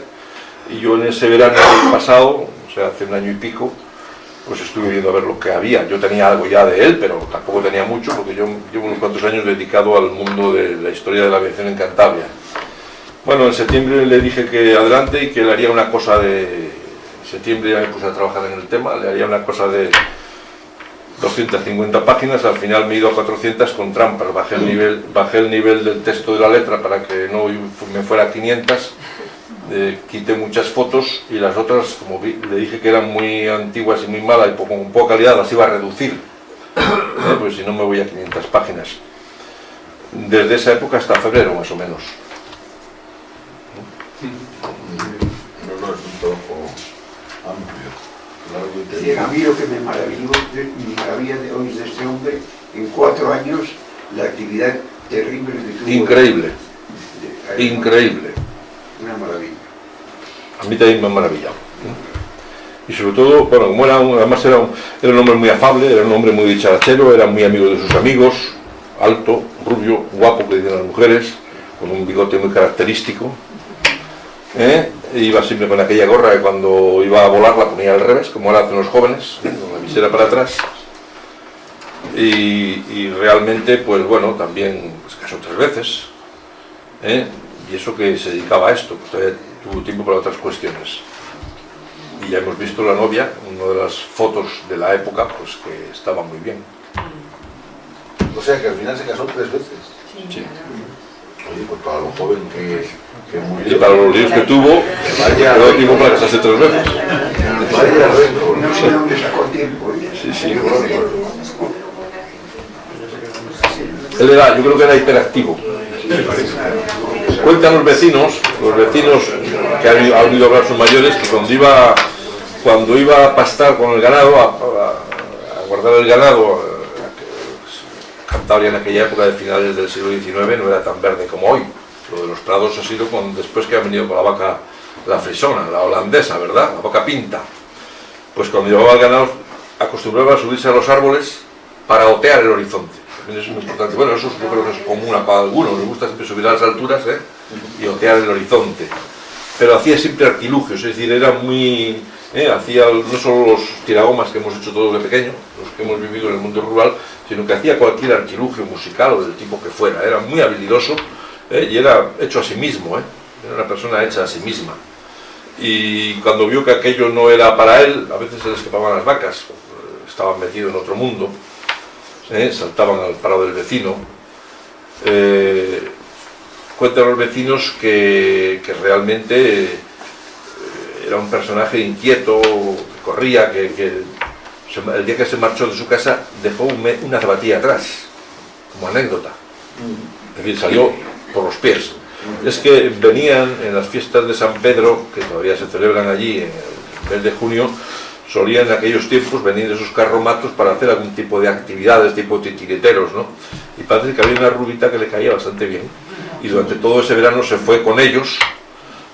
Y yo en ese verano pasado, o sea, hace un año y pico, pues estuve viendo a ver lo que había. Yo tenía algo ya de él, pero tampoco tenía mucho, porque yo llevo unos cuantos años dedicado al mundo de la historia de la aviación en Cantabria. Bueno, en septiembre le dije que adelante y que le haría una cosa de... En septiembre ya me puse a trabajar en el tema, le haría una cosa de 250 páginas, al final me he ido a 400 con trampas, bajé el nivel, bajé el nivel del texto de la letra para que no me fuera a 500 eh, quité muchas fotos y las otras, como le dije que eran muy antiguas y muy malas y con poca calidad, las iba a reducir, eh, pues si no me voy a 500 páginas. Desde esa época hasta febrero, más o menos. No, no, es un trabajo amplio. Largo y Sí, a mí lo que me maravilló, me maravilla de hoy de este hombre, en cuatro años, la actividad terrible que tuvo. Increíble, De- increíble. Una maravilla. A mí también me ha maravillado. Y sobre todo, bueno, como era un, además era un, era un hombre muy afable, era un hombre muy dicharachero, era muy amigo de sus amigos, alto, rubio, guapo, que dicen las mujeres, con un bigote muy característico. ¿eh? Iba siempre con aquella gorra que cuando iba a volar la ponía al revés, como ahora hacen los jóvenes, con la visera para atrás. Y, y realmente, pues bueno, también pues, casó tres veces. ¿eh? Y eso que se dedicaba a esto, pues todavía tuvo tiempo para otras cuestiones. Y ya hemos visto la novia, una de las fotos de la época, pues que estaba muy bien. O sea que al final se casó tres veces. Sí. Oye, pues para lo joven que. Y para los líos que tuvo, quedó tiempo para casarse tres veces. Sí, sí. Él era, yo creo que era hiperactivo. Cuentan los vecinos, los vecinos que han, han oído hablar sus mayores, que cuando iba, cuando iba a pastar con el ganado, a guardar el ganado, eh, Cantabria en aquella época de finales del siglo XIX no era tan verde como hoy. Lo de los prados ha sido con, después que han venido con la vaca, la frisona, la holandesa, ¿verdad? La vaca pinta. Pues cuando llevaba el ganado acostumbraba a subirse a los árboles para otear el horizonte. También es muy importante. Bueno, eso yo creo que es común a cada alguno. Nos gusta siempre subir a las alturas ¿eh? y otear el horizonte. Pero hacía siempre artilugios, es decir, era muy... ¿eh? Hacía no solo los tiragomas que hemos hecho todos de pequeño, los que hemos vivido en el mundo rural, sino que hacía cualquier artilugio musical o del tipo que fuera. Era muy habilidoso ¿eh? y era hecho a sí mismo. ¿eh? Era una persona hecha a sí misma y cuando vio que aquello no era para él, a veces se le escapaban las vacas, estaban metidos en otro mundo, ¿eh? saltaban al paro del vecino. Eh, cuentan los vecinos que, que realmente eh, era un personaje inquieto, que corría, que, que se- el día que se marchó de su casa dejó un me- una zapatilla atrás, como anécdota. Es decir, salió por los pies. Es que venían en las fiestas de San Pedro, que todavía se celebran allí en el mes de junio, solían en aquellos tiempos venir esos carromatos para hacer algún tipo de actividades, tipo titiriteros, ¿no? Y parece que había una rubita que le caía bastante bien. Y durante todo ese verano se fue con ellos,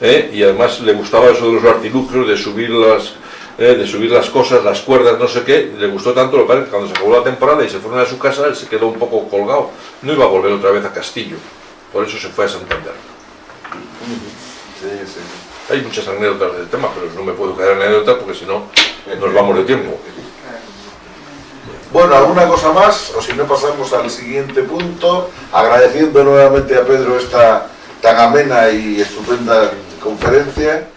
¿eh? y además le gustaba eso de los artilugios, de subir las, ¿eh? de subir las cosas, las cuerdas, no sé qué, le gustó tanto, lo que cuando se acabó la temporada y se fueron a su casa, él se quedó un poco colgado, no iba a volver otra vez a Castillo, por eso se fue a Santander. Sí, sí. Hay muchas anécdotas del tema, pero no me puedo quedar en anécdota porque si no nos vamos de tiempo. Bueno, ¿alguna cosa más? O si no pasamos al siguiente punto, agradeciendo nuevamente a Pedro esta tan amena y estupenda conferencia